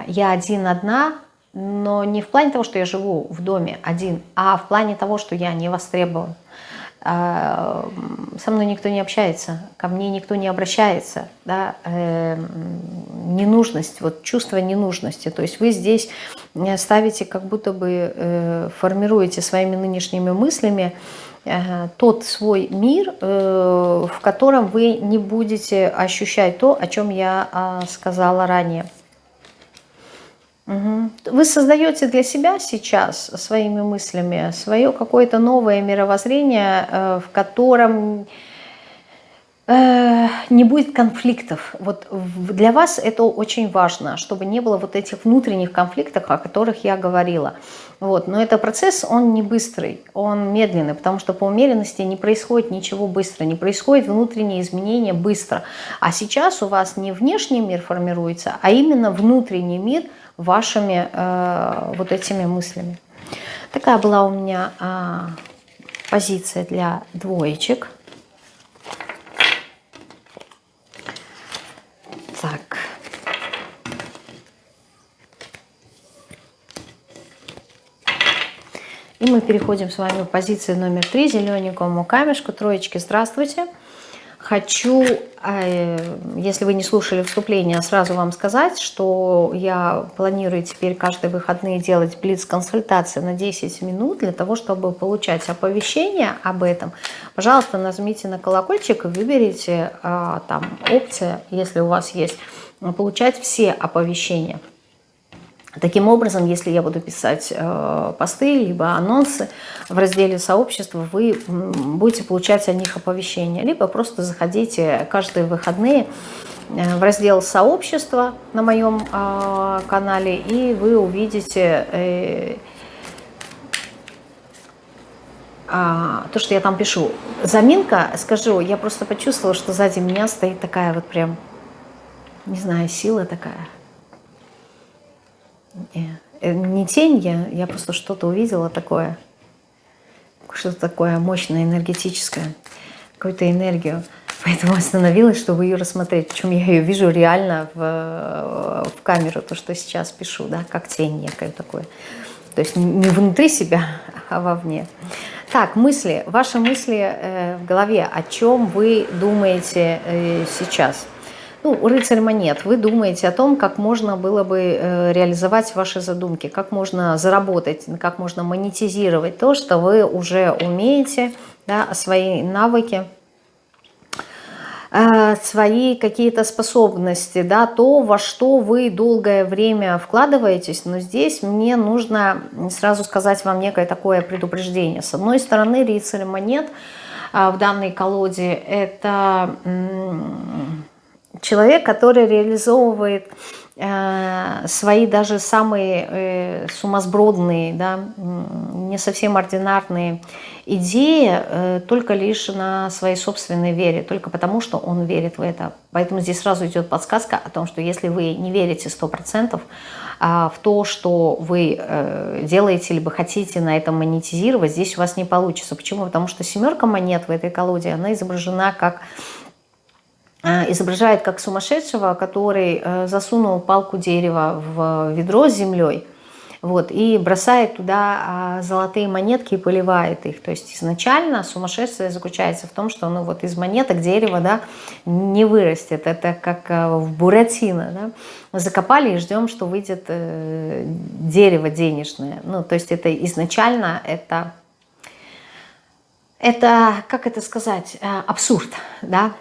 я один одна, но не в плане того, что я живу в доме один, а в плане того, что я не востребован. А, со мной никто не общается, ко мне никто не обращается, да, э, ненужность, вот чувство ненужности, то есть вы здесь ставите, как будто бы э, формируете своими нынешними мыслями э, тот свой мир, в котором вы не будете ощущать то, о чем я а, сказала ранее. Вы создаете для себя сейчас своими мыслями свое какое-то новое мировоззрение, э, в котором э, не будет конфликтов. Вот для вас это очень важно, чтобы не было вот этих внутренних конфликтов, о которых я говорила. Вот. Но это процесс, он не быстрый, он медленный, потому что по умеренности не происходит ничего быстро, не происходит внутренние изменения быстро. А сейчас у вас не внешний мир формируется, а именно внутренний мир – вашими э, вот этими мыслями. Такая была у меня э, позиция для двоечек. Так. И мы переходим с вами в позицию номер три, зелененькому камешку, троечки. Здравствуйте. Здравствуйте. Хочу, э, если вы не слушали вступление, сразу вам сказать, что я планирую теперь каждые выходные делать блиц-консультации на 10 минут для того, чтобы получать оповещения об этом. Пожалуйста, нажмите на колокольчик и выберите э, там опция, если у вас есть, получать все оповещения. Таким образом, если я буду писать э, посты, либо анонсы в разделе сообщества, вы будете получать о них оповещения. Либо просто заходите каждые выходные э, в раздел сообщества на моем э, канале, и вы увидите а, то, что я там пишу. Заминка, скажу, я просто почувствовала, что сзади меня стоит такая вот прям, не знаю, сила такая. Э, не тень я, я просто что-то увидела такое, что-то такое мощное, энергетическое, какую-то энергию. Поэтому остановилась, чтобы ее рассмотреть. Причем я ее вижу реально в, в камеру, то, что сейчас пишу, да, как тень некое такое. То есть не внутри себя, а вовне. Так, мысли. Ваши мысли э, в голове. О чем вы думаете э, сейчас? Ну, рыцарь монет, вы думаете о том, как можно было бы э, реализовать ваши задумки, как можно заработать, как можно монетизировать то, что вы уже умеете, да, свои навыки, э, свои какие-то способности, да, то, во что вы долгое время вкладываетесь, но здесь мне нужно сразу сказать вам некое такое предупреждение. С одной стороны, рыцарь монет в данной колоде – это человек, который реализовывает э, свои даже самые э, сумасбродные, да, не совсем ординарные идеи э, только лишь на своей собственной вере, только потому, что он верит в это. Поэтому здесь сразу идет подсказка о том, что если вы не верите 100% а в то, что вы делаете, либо хотите на этом монетизировать, здесь у вас не получится. Почему? Потому что семерка монет в этой колоде, она изображена как изображает как сумасшедшего, который э, засунул палку дерева в ведро с землей, вот, и бросает туда а, золотые монетки и поливает их. То есть изначально сумасшествие заключается в том, что ну, вот из монеток дерево да, не вырастет. Это как э, в Буратино. Да? Закопали и ждем, что выйдет э, дерево денежное. Ну, то есть это изначально это, это, как это сказать, абсурд. Да?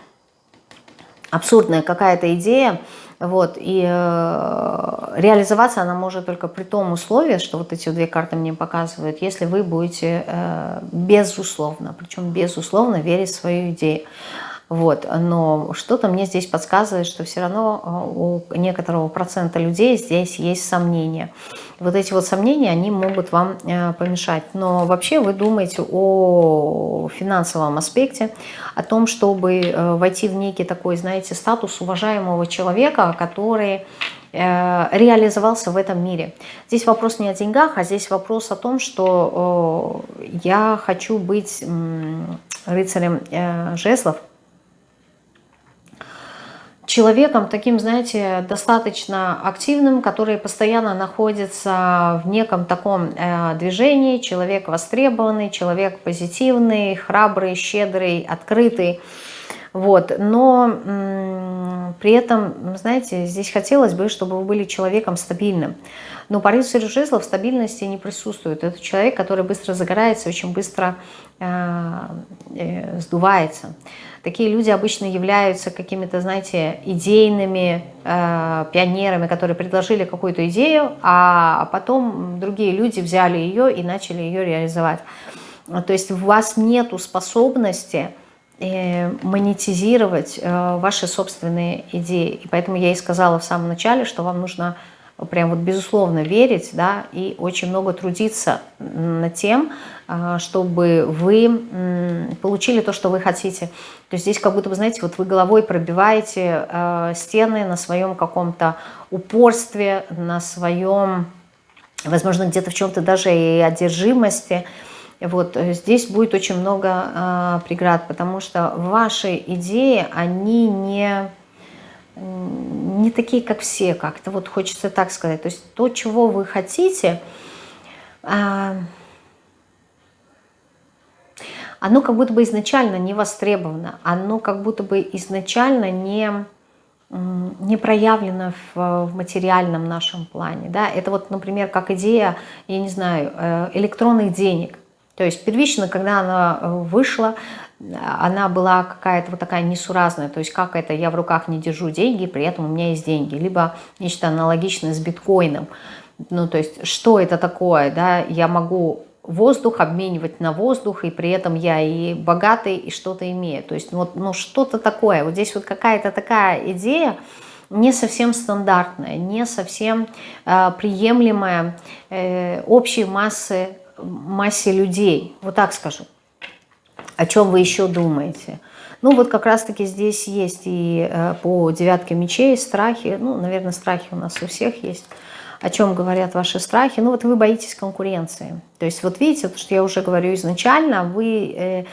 Абсурдная какая-то идея, вот, и э, реализоваться она может только при том условии, что вот эти две карты мне показывают, если вы будете э, безусловно, причем безусловно верить в свою идею. Вот, но что-то мне здесь подсказывает, что все равно э, у некоторого процента людей здесь есть сомнения. Вот эти вот сомнения, они могут вам э, помешать. Но вообще вы думаете о финансовом аспекте, о том, чтобы э, войти в некий такой, знаете, статус уважаемого человека, который реализовался в этом мире. Здесь вопрос не о деньгах, а здесь вопрос о том, что я хочу быть рыцарем жезлов, человеком таким, знаете, достаточно активным, который постоянно находится в неком таком э, движении, человек востребованный, человек позитивный, храбрый, щедрый, открытый. Вот. Но при этом, знаете, здесь хотелось бы, чтобы вы были человеком стабильным. Но по рыцарю жезлов стабильности не присутствует. Это человек, который быстро загорается, очень быстро э, э, сдувается. Такие люди обычно являются какими-то, знаете, идейными э, пионерами, которые предложили какую-то идею, а потом другие люди взяли ее и начали ее реализовать. То есть у вас нету способности монетизировать э, ваши собственные идеи. И поэтому я и сказала в самом начале, что вам нужно прям вот безусловно верить, да, и очень много трудиться над тем, а, чтобы вы получили то, что вы хотите. То есть здесь как будто бы, знаете, вот вы головой пробиваете а, стены на своем каком-то упорстве, на своем, возможно, где-то в чем-то даже и одержимости. Вот э, здесь будет очень много а, преград, потому что ваши идеи, они не не такие, как все, как-то вот хочется так сказать. То есть то, чего вы хотите, а, оно как будто бы изначально не востребовано, оно как будто бы изначально не, не проявлено в, в материальном нашем плане. Да? Это вот, например, как идея, я не знаю, э, электронных денег. То есть первично, когда она э, вышла, она была какая-то вот такая несуразная, то есть как это, я в руках не держу деньги, при этом у меня есть деньги, либо нечто аналогичное с биткоином, ну то есть что это такое, да, я могу воздух обменивать на воздух, и при этом я и богатый, и что-то имею, то есть вот ну, что-то такое, вот здесь вот какая-то такая идея, не совсем стандартная, не совсем э, приемлемая э, общей массы, массе людей, вот так скажу о чем вы еще думаете. Ну вот как раз-таки здесь есть и э, по девятке мечей страхи, ну, наверное, страхи у нас у всех есть. О чем говорят ваши страхи? Ну вот вы боитесь конкуренции. То есть вот видите, то, что я уже говорю изначально, вы... Э,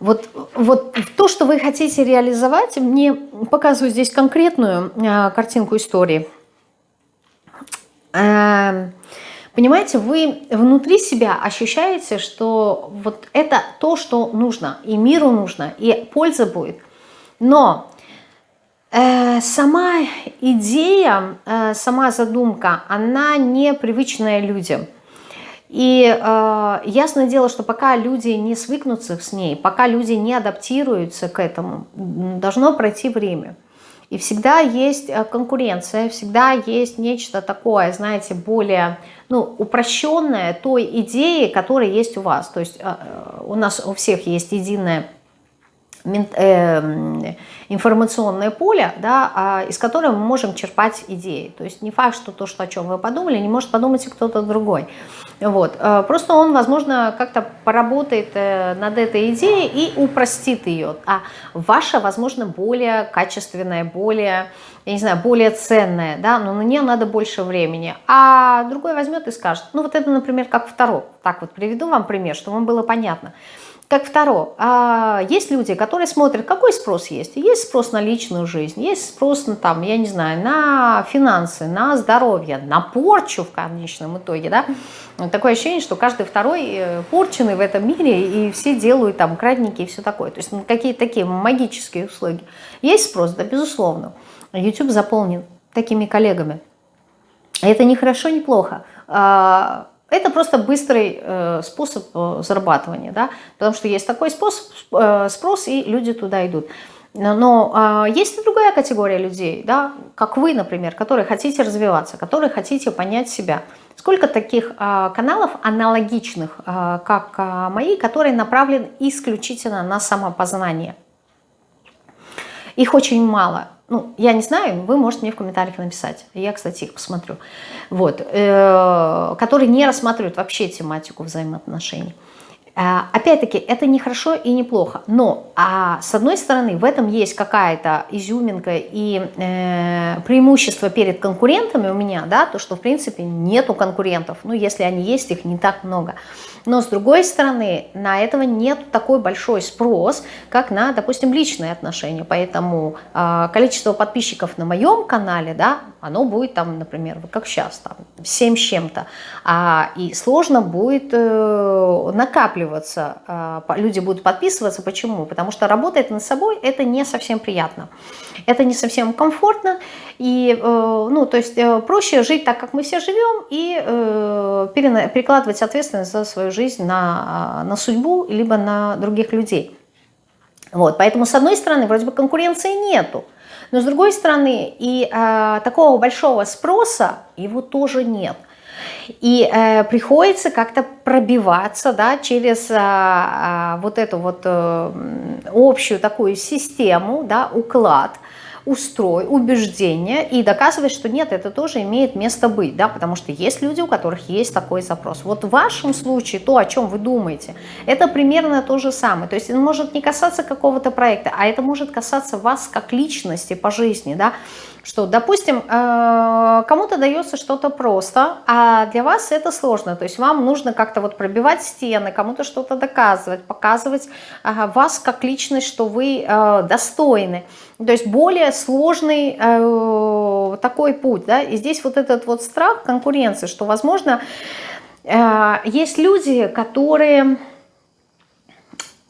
вот, вот то, что вы хотите реализовать, мне показываю здесь конкретную э, картинку истории. Э, Понимаете, вы внутри себя ощущаете, что вот это то, что нужно, и миру нужно, и польза будет. Но Э, сама идея, э, сама задумка, она непривычная людям. И э, ясное дело, что пока люди не свыкнутся с ней, пока люди не адаптируются к этому, должно пройти время. И всегда есть э, конкуренция, всегда есть нечто такое, знаете, более ну, упрощенное той идеи, которая есть у вас. То есть э, у нас у всех есть единая информационное поле, да, а, из которого мы можем черпать идеи. То есть не факт, что то, что, о чем вы подумали, не может подумать и кто-то другой. Вот. Э, просто он, возможно, как-то поработает э, над этой идеей и упростит ее. А ваша, возможно, более качественная, более, я не знаю, более ценная, да, но на нее надо больше времени. А другой возьмет и скажет, ну вот это, например, как второй. Так вот приведу вам пример, чтобы вам было понятно. Как второе, а есть люди, которые смотрят, какой спрос есть. Есть спрос на личную жизнь, есть спрос на, там, я не знаю, на финансы, на здоровье, на порчу в конечном итоге. Да? Такое ощущение, что каждый второй э, порченный в этом мире, и все делают там крадники и все такое. То есть ну, какие-то такие магические услуги. Есть спрос, да, безусловно. YouTube заполнен такими коллегами. Это не хорошо, не плохо а, это просто быстрый э, способ э, зарабатывания, да, потому что есть такой способ, э, спрос, и люди туда идут. Но э, есть и другая категория людей, да, как вы, например, которые хотите развиваться, которые хотите понять себя. Сколько таких э, каналов аналогичных, э, как э, мои, которые направлены исключительно на самопознание? Их очень мало. Ну, я не знаю, вы можете мне в комментариях написать. Я, кстати, их посмотрю. Вот. Э, которые не рассматривают вообще тематику взаимоотношений. Э, опять-таки, это не хорошо и не плохо, но а с одной стороны в этом есть какая-то изюминка и э, преимущество перед конкурентами у меня, да, то что в принципе нету конкурентов, ну если они есть, их не так много. Но с другой стороны, на этого нет такой большой спрос, как на, допустим, личные отношения. Поэтому э, количество подписчиков на моем канале, да, оно будет там, например, как сейчас, там, 7 с чем-то. А, и сложно будет э, накапливаться. Э, люди будут подписываться. Почему? Потому что работать над собой это не совсем приятно. Это не совсем комфортно. И, э, ну, то есть э, проще жить так, как мы все живем, и э, перекладывать ответственность за свою жизнь на, на судьбу, либо на других людей. Вот, поэтому, с одной стороны, вроде бы конкуренции нету, но с другой стороны, и э, такого большого спроса его тоже нет. И э, приходится как-то пробиваться да, через э, вот эту вот э, общую такую систему, да, уклад – устрой, убеждения и доказывать, что нет, это тоже имеет место быть, да, потому что есть люди, у которых есть такой запрос. Вот в вашем случае то, о чем вы думаете, это примерно то же самое. То есть это может не касаться какого-то проекта, а это может касаться вас как личности по жизни, да, что, допустим, э, кому-то дается что-то просто, а для вас это сложно, то есть вам нужно как-то вот пробивать стены, кому-то что-то доказывать, показывать вас как личность, что вы э, достойны. То есть более сложный э, такой путь, да, и здесь вот этот вот страх конкуренции, что, возможно, есть люди, которые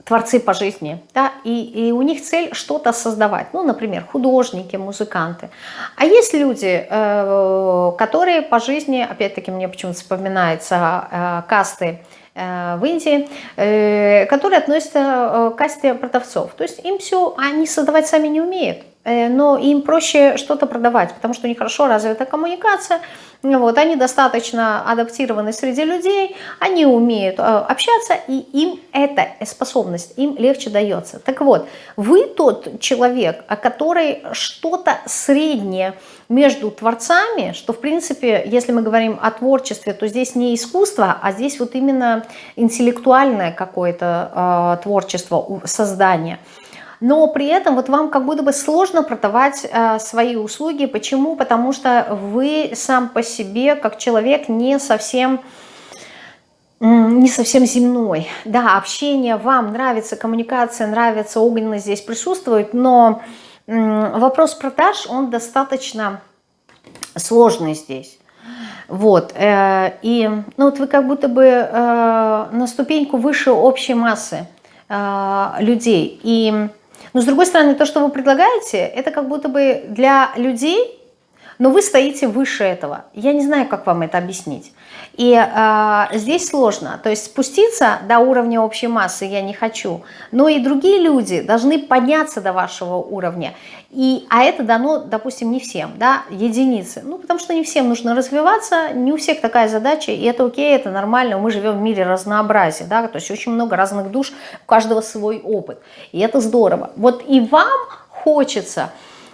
творцы по жизни, да, и, и у них цель что-то создавать, ну, например, художники, музыканты. А есть люди, э, которые по жизни, опять-таки мне почему-то вспоминается э, касты э, в Индии, э, которые относятся э, к касте продавцов. То есть им все они создавать сами не умеют. Э, но им проще что-то продавать, потому что у них хорошо развита коммуникация, вот, они достаточно адаптированы среди людей, они умеют э, общаться, и им эта способность, им легче дается. Так вот, вы тот человек, который что-то среднее между творцами, что в принципе, если мы говорим о творчестве, то здесь не искусство, а здесь вот именно интеллектуальное какое-то э, творчество, создание – но при этом вот вам как будто бы сложно продавать э, свои услуги. Почему? Потому что вы сам по себе, как человек, не совсем не совсем земной. Да, общение вам нравится, коммуникация нравится, огненно здесь присутствует, но вопрос продаж, он достаточно сложный здесь. Вот, э, и ну вот вы как будто бы э, на ступеньку выше общей массы людей. И Но с другой стороны, то, что вы предлагаете, это как будто бы для людей, но вы стоите выше этого. Я не знаю, как вам это объяснить. И э, здесь сложно. То есть спуститься до уровня общей массы я не хочу. Но и другие люди должны подняться до вашего уровня. И, а это дано, допустим, не всем, да, единицы. Ну, потому что не всем нужно развиваться, не у всех такая задача, и это окей, это нормально. Мы живем в мире разнообразия, да, то есть очень много разных душ, у каждого свой опыт. И это здорово. Вот и вам хочется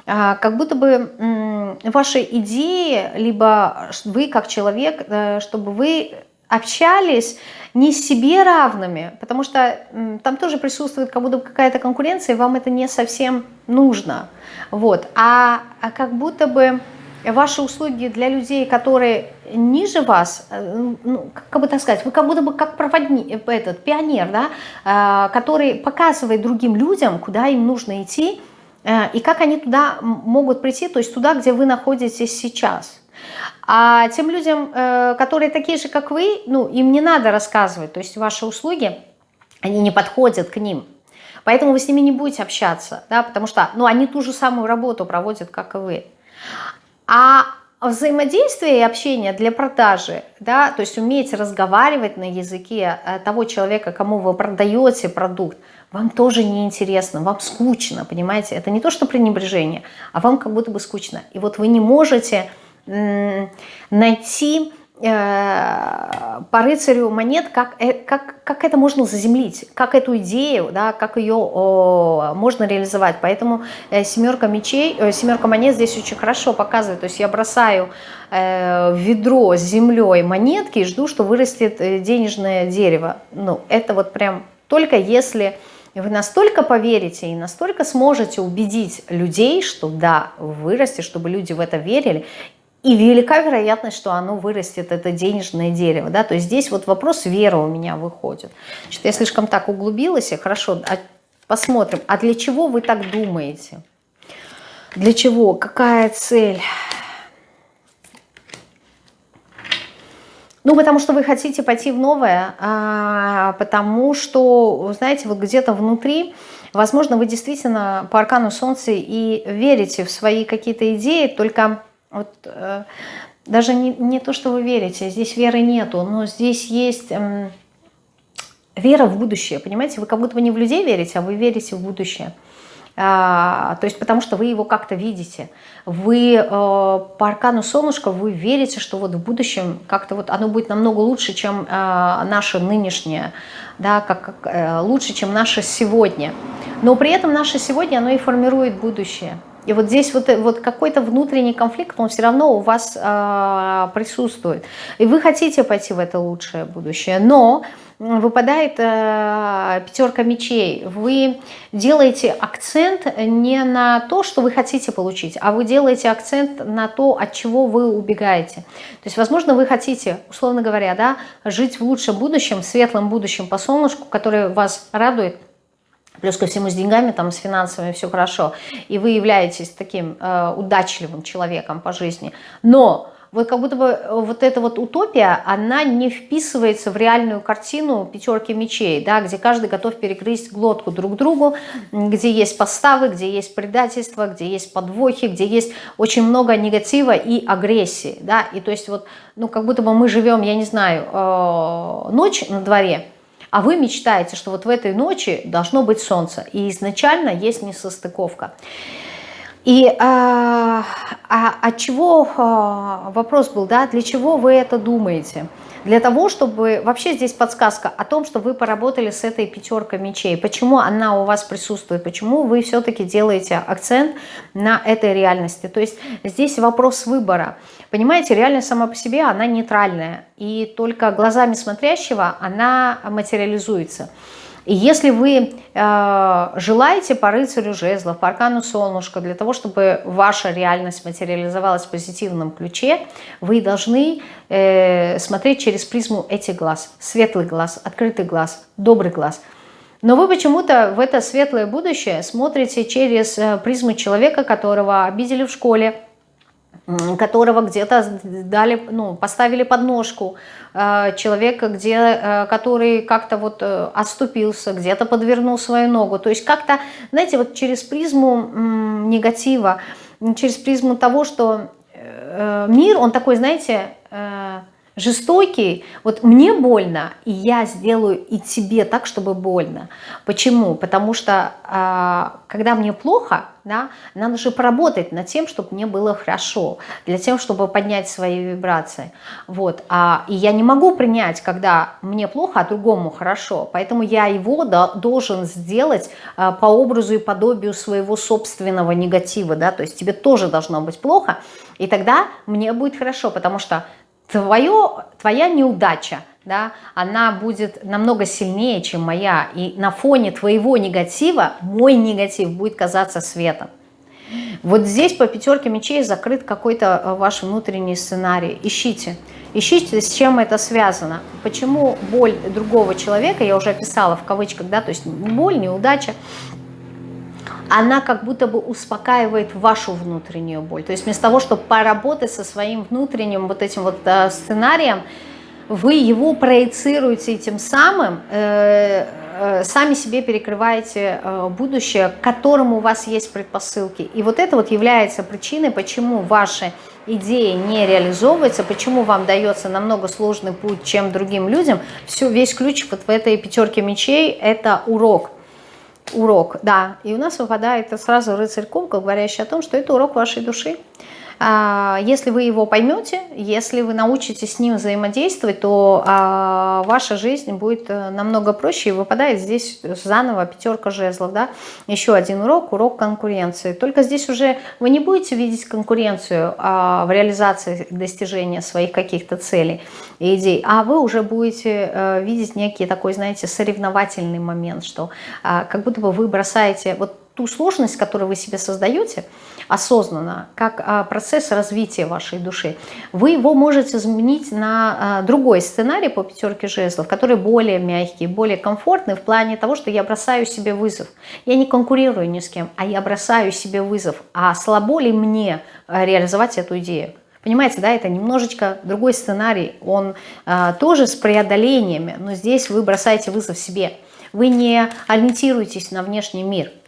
как будто бы ваши идеи, либо вы как человек, э, чтобы вы общались не себе равными, потому что там тоже присутствует как будто бы какая-то конкуренция, и вам это не совсем нужно. Вот. А, а как будто бы ваши услуги для людей, которые ниже вас, э, ну, как бы так сказать, вы как будто бы как проводник, этот пионер, да, э, который показывает другим людям, куда им нужно идти, Э, и как они туда могут прийти, то есть туда, где вы находитесь сейчас. А тем людям, э, которые такие же, как вы, ну, им не надо рассказывать, то есть ваши услуги, они не подходят к ним. Поэтому вы с ними не будете общаться, да, потому что ну, они ту же самую работу проводят, как и вы. А взаимодействие и общение для продажи, да, то есть уметь разговаривать на языке э, того человека, кому вы продаете продукт, вам тоже неинтересно, вам скучно, понимаете? Это не то, что пренебрежение, а вам как будто бы скучно. И вот вы не можете найти по рыцарю монет, как, э, как, как это можно заземлить, как эту идею, да, как ее о, можно реализовать. Поэтому э, семерка мечей, э, семерка монет здесь очень хорошо показывает. То есть я бросаю э, ведро с землей монетки и жду, что вырастет э, денежное дерево. Ну, это вот прям только если вы настолько поверите и настолько сможете убедить людей, что да, вырастет, чтобы люди в это верили, и велика вероятность, что оно вырастет, это денежное дерево. Да? То есть здесь вот вопрос веры у меня выходит. Что я слишком так углубилась, и хорошо, а посмотрим, а для чего вы так думаете? Для чего? Какая цель? Ну, потому что вы хотите пойти в новое, а, потому что, знаете, вот где-то внутри, возможно, вы действительно по аркану Солнца и верите в свои какие-то идеи, только вот э, даже не, не то, что вы верите, здесь веры нету, но здесь есть э, вера в будущее, понимаете? Вы как будто бы не в людей верите, а вы верите в будущее. А, то есть потому что вы его как-то видите. Вы э, по аркану солнышка, вы верите, что вот в будущем как-то вот оно будет намного лучше, чем э, наше нынешнее, да, как, как э, лучше, чем наше сегодня. Но при этом наше сегодня, оно и формирует будущее. И вот здесь вот, вот какой-то внутренний конфликт, он все равно у вас э, присутствует. И вы хотите пойти в это лучшее будущее, но выпадает э, пятерка мечей. Вы делаете акцент не на то, что вы хотите получить, а вы делаете акцент на то, от чего вы убегаете. То есть, возможно, вы хотите, условно говоря, да, жить в лучшем будущем, светлом будущем по солнышку, которое вас радует, Плюс ко всему с деньгами, там, с финансами все хорошо. И вы являетесь таким э, удачливым человеком по жизни. Но вот как будто бы э, вот эта вот утопия, она не вписывается в реальную картину пятерки мечей, да, где каждый готов перекрыть глотку друг другу, где есть поставы, где есть предательство, где есть подвохи, где есть очень много негатива и агрессии, да, и то есть вот, ну, как будто бы мы живем, я не знаю, э, ночь на дворе, а вы мечтаете, что вот в этой ночи должно быть солнце, и изначально есть несостыковка. И а, а, от чего а, вопрос был, да, для чего вы это думаете? Для того, чтобы... Вообще здесь подсказка о том, что вы поработали с этой пятеркой мечей. Почему она у вас присутствует? Почему вы все-таки делаете акцент на этой реальности? То есть здесь вопрос выбора. Понимаете, реальность сама по себе, она нейтральная. И только глазами смотрящего она материализуется. И если вы э, желаете по рыцарю жезлов, по аркану солнышка, для того, чтобы ваша реальность материализовалась в позитивном ключе, вы должны э, смотреть через призму этих глаз. Светлый глаз, открытый глаз, добрый глаз. Но вы почему-то в это светлое будущее смотрите через э, призму человека, которого обидели в школе, которого где-то дали, ну, поставили подножку, э, человека, где, э, который как-то вот э, отступился, где-то подвернул свою ногу. То есть как-то, знаете, вот через призму негатива, через призму того, что мир, он такой, знаете, жестокий, вот мне больно, и я сделаю и тебе так, чтобы больно. Почему? Потому что а, когда мне плохо, да, надо же поработать над тем, чтобы мне было хорошо, для того, чтобы поднять свои вибрации. Вот. А, и я не могу принять, когда мне плохо, а другому хорошо. Поэтому я его должен сделать а, по образу и подобию своего собственного негатива. Да? То есть тебе тоже должно быть плохо, и тогда мне будет хорошо, потому что твое, твоя неудача, да, она будет намного сильнее, чем моя. И на фоне твоего негатива мой негатив будет казаться светом. Вот здесь по пятерке мечей закрыт какой-то э, ваш внутренний сценарий. Ищите. Ищите, с чем это связано. Почему боль другого человека, я уже описала в кавычках, да, то есть боль, неудача, она как будто бы успокаивает вашу внутреннюю боль. То есть вместо того, чтобы поработать со своим внутренним вот этим вот э, сценарием, вы его проецируете и тем самым э, э, сами себе перекрываете будущее, к которому у вас есть предпосылки. И вот это вот является причиной, почему ваши идеи не реализовываются, почему вам дается намного сложный путь, чем другим людям. Все, весь ключ вот в этой пятерке мечей – это урок урок, да. И у нас выпадает сразу рыцарь кубков, говорящий о том, что это урок вашей души. А, если вы его поймете, если вы научитесь с ним взаимодействовать, то а, ваша жизнь будет э, намного проще. И выпадает здесь заново пятерка жезлов. Да? Еще один урок, урок конкуренции. Только здесь уже вы не будете видеть конкуренцию а, в реализации достижения своих каких-то целей и идей, а вы уже будете э, видеть некий такой, знаете, соревновательный момент, что как будто бы вы бросаете вот ту сложность, которую вы себе создаете, осознанно, как а, процесс развития вашей души, вы его можете изменить на а, другой сценарий по пятерке жезлов, который более мягкий, более комфортный в плане того, что я бросаю себе вызов. Я не конкурирую ни с кем, а я бросаю себе вызов. А слабо ли мне а, реализовать эту идею? Понимаете, да, это немножечко другой сценарий, он а, тоже с преодолениями, но здесь вы бросаете вызов себе. Вы не ориентируетесь на внешний мир –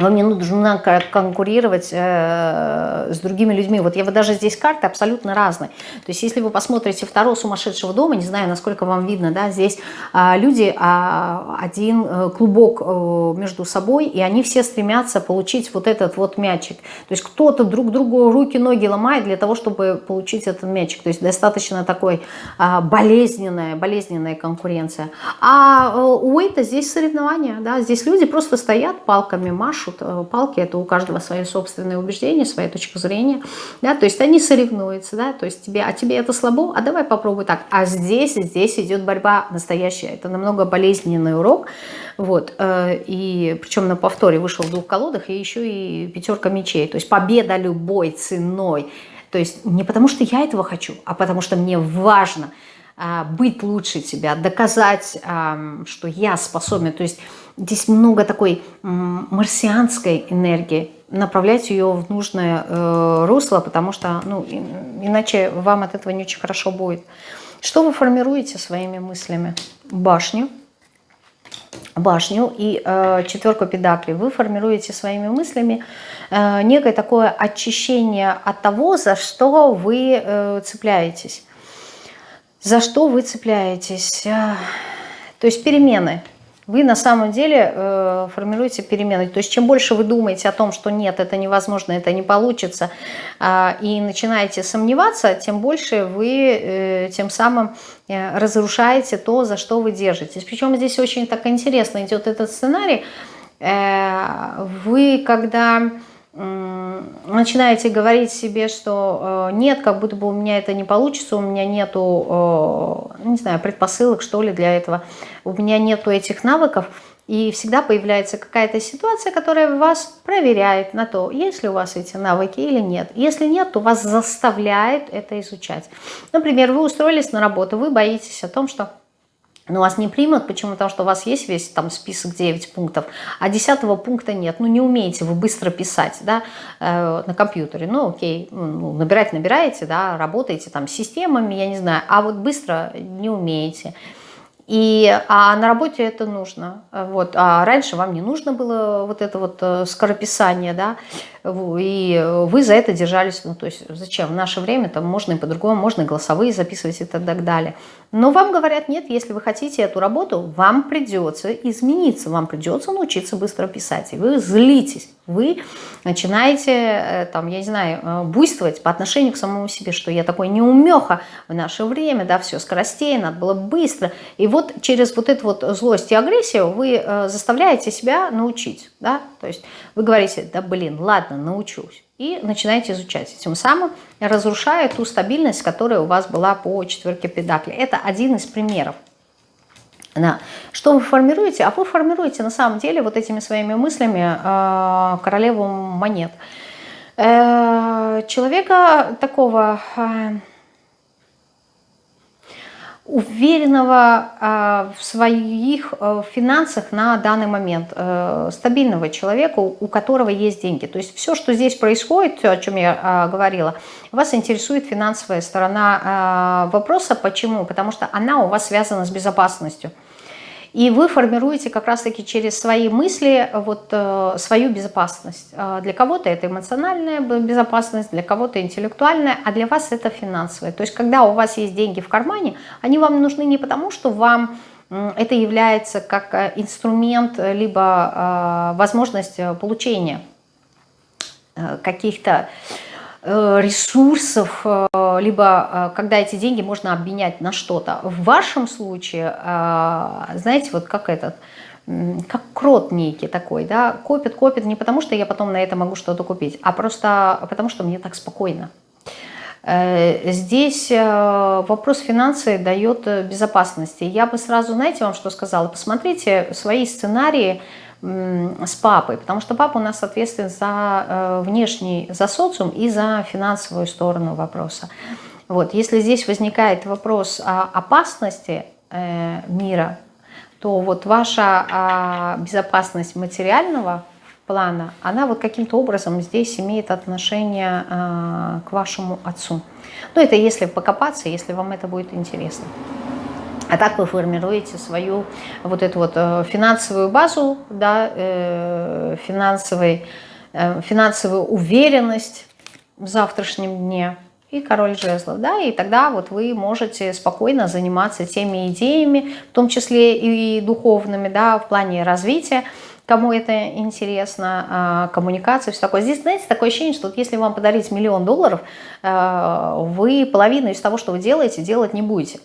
вам не нужно конкурировать э, с другими людьми. Вот я вот даже здесь карты абсолютно разные. То есть если вы посмотрите второго сумасшедшего дома, не знаю, насколько вам видно, да, здесь э, люди э, один э, клубок э, между собой, и они все стремятся получить вот этот вот мячик. То есть кто-то друг другу руки, ноги ломает для того, чтобы получить этот мячик. То есть достаточно такой э, болезненная, болезненная конкуренция. А у Уэйта здесь соревнования, да, здесь люди просто стоят, палками машут, машут э, палки, это у каждого свои собственные убеждения, своя точка зрения, да, то есть они соревнуются, да, то есть тебе, а тебе это слабо, а давай попробуй так, а здесь, здесь идет борьба настоящая, это намного болезненный урок, вот, э, и причем на повторе вышел в двух колодах, и еще и пятерка мечей, то есть победа любой ценой, то есть не потому что я этого хочу, а потому что мне важно быть лучше тебя, доказать, что я способен, то есть Здесь много такой марсианской энергии. Направлять ее в нужное э, русло, потому что ну, иначе вам от этого не очень хорошо будет. Что вы формируете своими мыслями? Башню. Башню и э, четверку педаклей. Вы формируете своими мыслями э, некое такое очищение от того, за что вы э, цепляетесь. За что вы цепляетесь? Э, то есть перемены вы на самом деле э, формируете перемены. То есть чем больше вы думаете о том, что нет, это невозможно, это не получится, э, и начинаете сомневаться, тем больше вы э, тем самым э, разрушаете то, за что вы держитесь. Причем здесь очень так интересно идет этот сценарий. Э, вы когда начинаете говорить себе, что э, нет, как будто бы у меня это не получится, у меня нету, э, не знаю, предпосылок, что ли, для этого, у меня нету этих навыков, и всегда появляется какая-то ситуация, которая вас проверяет на то, есть ли у вас эти навыки или нет. Если нет, то вас заставляет это изучать. Например, вы устроились на работу, вы боитесь о том, что но вас не примут, почему? Потому что у вас есть весь там список 9 пунктов, а 10 пункта нет. Ну, не умеете вы быстро писать, да, э, на компьютере. Ну, окей, ну, набирать набираете, да, работаете там с системами, я не знаю, а вот быстро не умеете. И, а на работе это нужно. Вот. А раньше вам не нужно было вот это вот э, скорописание, да, и вы за это держались. Ну, то есть зачем? В наше время там можно и по-другому, можно и голосовые записывать и так далее. Но вам говорят, нет, если вы хотите эту работу, вам придется измениться, вам придется научиться быстро писать. И вы злитесь, вы начинаете, э, там, я не знаю, э, буйствовать по отношению к самому себе, что я такой неумеха в наше время, да, все скоростей, надо было быстро. И вот через вот эту вот злость и агрессию вы э, заставляете себя научить, да, то есть вы говорите, да блин, ладно, научусь и начинаете изучать. Тем самым разрушая ту стабильность, которая у вас была по четверке педакли. Это один из примеров. Да. Что вы формируете? А вы формируете на самом деле вот этими своими мыслями э, королеву монет. Э, человека такого... Э, уверенного э, в своих э, финансах на данный момент, э, стабильного человека, у которого есть деньги. То есть все, что здесь происходит, о чем я говорила, вас интересует финансовая сторона вопроса. Почему? Потому что она у вас связана с безопасностью. И вы формируете как раз-таки через свои мысли вот э, свою безопасность. А для кого-то это эмоциональная безопасность, для кого-то интеллектуальная, а для вас это финансовая. То есть когда у вас есть деньги в кармане, они вам нужны не потому, что вам это является как э, инструмент, либо э, возможность получения каких-то Э, ресурсов, э, либо э, когда эти деньги можно обменять на что-то. В вашем случае, знаете, вот как этот, как крот некий такой, да, копит, копит не потому, что я потом на это могу что-то купить, а просто потому, что мне так спокойно. Здесь вопрос финансы дает безопасности. Я бы сразу, знаете, вам что сказала? Посмотрите свои сценарии, с папой, потому что папа у нас ответственен за э, внешний, за социум и за финансовую сторону вопроса. Вот, если здесь возникает вопрос о опасности э, мира, то вот ваша а, безопасность материального плана, она вот каким-то образом здесь имеет отношение а, к вашему отцу. Ну, это если покопаться, если вам это будет интересно. А так вы формируете свою вот эту вот э, финансовую базу, да, э, финансовый, э, финансовую уверенность в завтрашнем дне и король жезлов, да, и тогда вот вы можете спокойно заниматься теми идеями, в том числе и духовными, да, в плане развития, кому это интересно, а, коммуникация, все такое. Здесь, знаете, такое ощущение, что вот если вам подарить миллион долларов, вы половину из того, что вы делаете, делать не будете.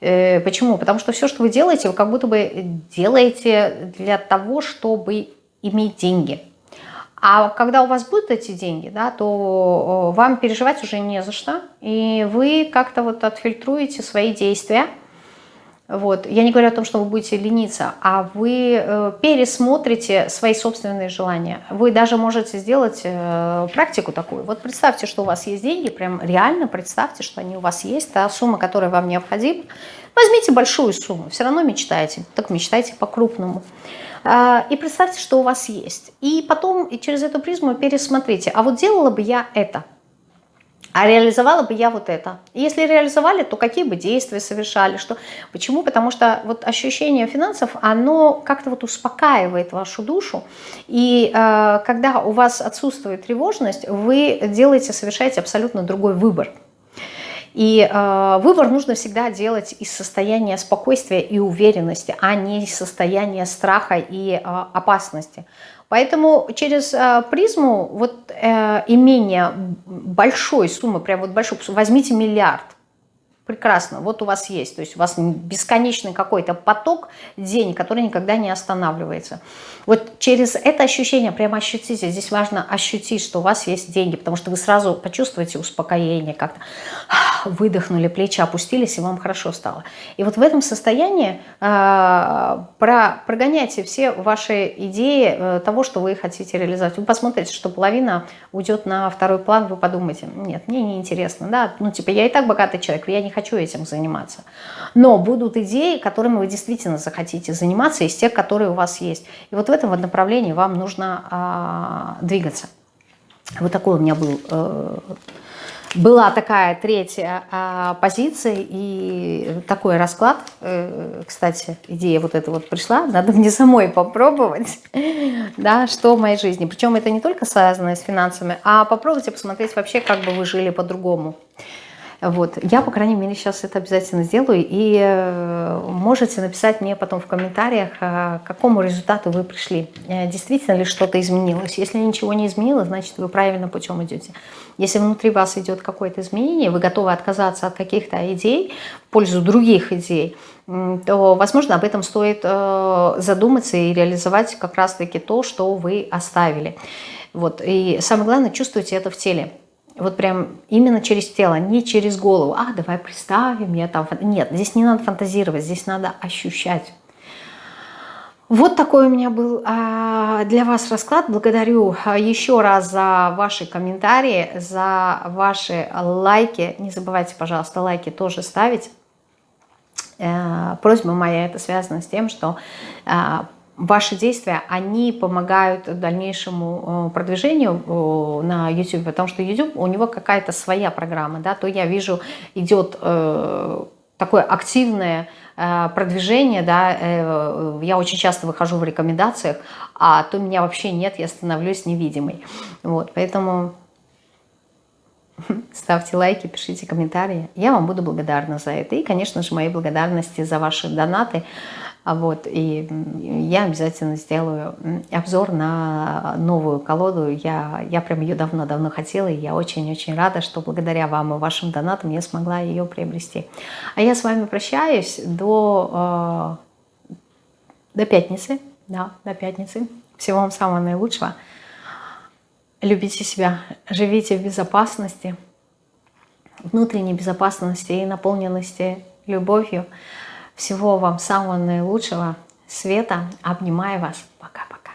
Э, почему? Потому что все, что вы делаете, вы как будто бы делаете для того, чтобы иметь деньги. А когда у вас будут эти деньги, да, то вам переживать уже не за что. И вы как-то вот отфильтруете свои действия – вот. Я не говорю о том, что вы будете лениться, а вы э, пересмотрите свои собственные желания. Вы даже можете сделать э, практику такую. Вот представьте, что у вас есть деньги, прям реально представьте, что они у вас есть, та сумма, которая вам необходима. Возьмите большую сумму, все равно мечтаете, так мечтайте по-крупному. Э, и представьте, что у вас есть. И потом через эту призму пересмотрите, а вот делала бы я это – а реализовала бы я вот это. Если реализовали, то какие бы действия совершали, что, почему? Потому что вот ощущение финансов, оно как-то вот успокаивает вашу душу, и э, когда у вас отсутствует тревожность, вы делаете, совершаете абсолютно другой выбор. И э, выбор нужно всегда делать из состояния спокойствия и уверенности, а не из состояния страха и э, опасности. Поэтому через э, призму вот э, имения большой суммы, прям вот большой, возьмите миллиард, прекрасно, вот у вас есть, то есть у вас бесконечный какой-то поток денег, который никогда не останавливается. Вот через это ощущение, прямо ощутите, здесь важно ощутить, что у вас есть деньги, потому что вы сразу почувствуете успокоение, как-то выдохнули, плечи опустились, и вам хорошо стало. И вот в этом состоянии э, про, прогоняйте все ваши идеи э, того, что вы хотите реализовать. Вы посмотрите, что половина уйдет на второй план, вы подумаете, нет, мне не интересно, да, ну типа я и так богатый человек, я не хочу этим заниматься. Но будут идеи, которыми вы действительно захотите заниматься, из тех, которые у вас есть. И вот в этом направлении вам нужно а, двигаться. Вот такой у меня был э, была такая третья а, позиция и такой расклад. Э, кстати, идея вот эта вот пришла, надо мне самой попробовать, да, что в моей жизни. Причем это не только связано с финансами, а попробуйте посмотреть вообще, как бы вы жили по-другому. Вот. Я, по крайней мере, сейчас это обязательно сделаю. И э, можете написать мне потом в комментариях, э, к какому результату вы пришли. Э, действительно ли что-то изменилось. Если ничего не изменилось, значит, вы правильно путем идете. Если внутри вас идет какое-то изменение, вы готовы отказаться от каких-то идей в пользу других идей, то, возможно, об этом стоит задуматься и реализовать как раз-таки то, что вы оставили. Вот. И самое главное, чувствуйте это в теле. Вот прям именно через тело, не через голову. А, давай представим, я там... Нет, здесь не надо фантазировать, здесь надо ощущать. Вот такой у меня был а, для вас расклад. Благодарю а, еще раз за ваши комментарии, за ваши лайки. Не забывайте, пожалуйста, лайки тоже ставить. Э, просьба моя, это связано с тем, что а, ваши действия, они помогают дальнейшему э, продвижению э, на YouTube, потому что YouTube, у него какая-то своя программа, да, то я вижу, идет э, такое активное продвижение, да, я очень часто выхожу в рекомендациях, а то меня вообще нет, я становлюсь невидимой. Вот, поэтому ставьте лайки, пишите комментарии. Я вам буду благодарна за это. И, конечно же, мои благодарности за ваши донаты. А вот, и я обязательно сделаю обзор на новую колоду. Я, я прям ее давно-давно хотела, и я очень-очень рада, что благодаря вам и вашим донатам я смогла ее приобрести. А я с вами прощаюсь до, э, до пятницы. Да, до пятницы. Всего вам самого наилучшего. Любите себя, живите в безопасности, внутренней безопасности и наполненности любовью. Всего вам самого наилучшего. Света, обнимаю вас. Пока-пока.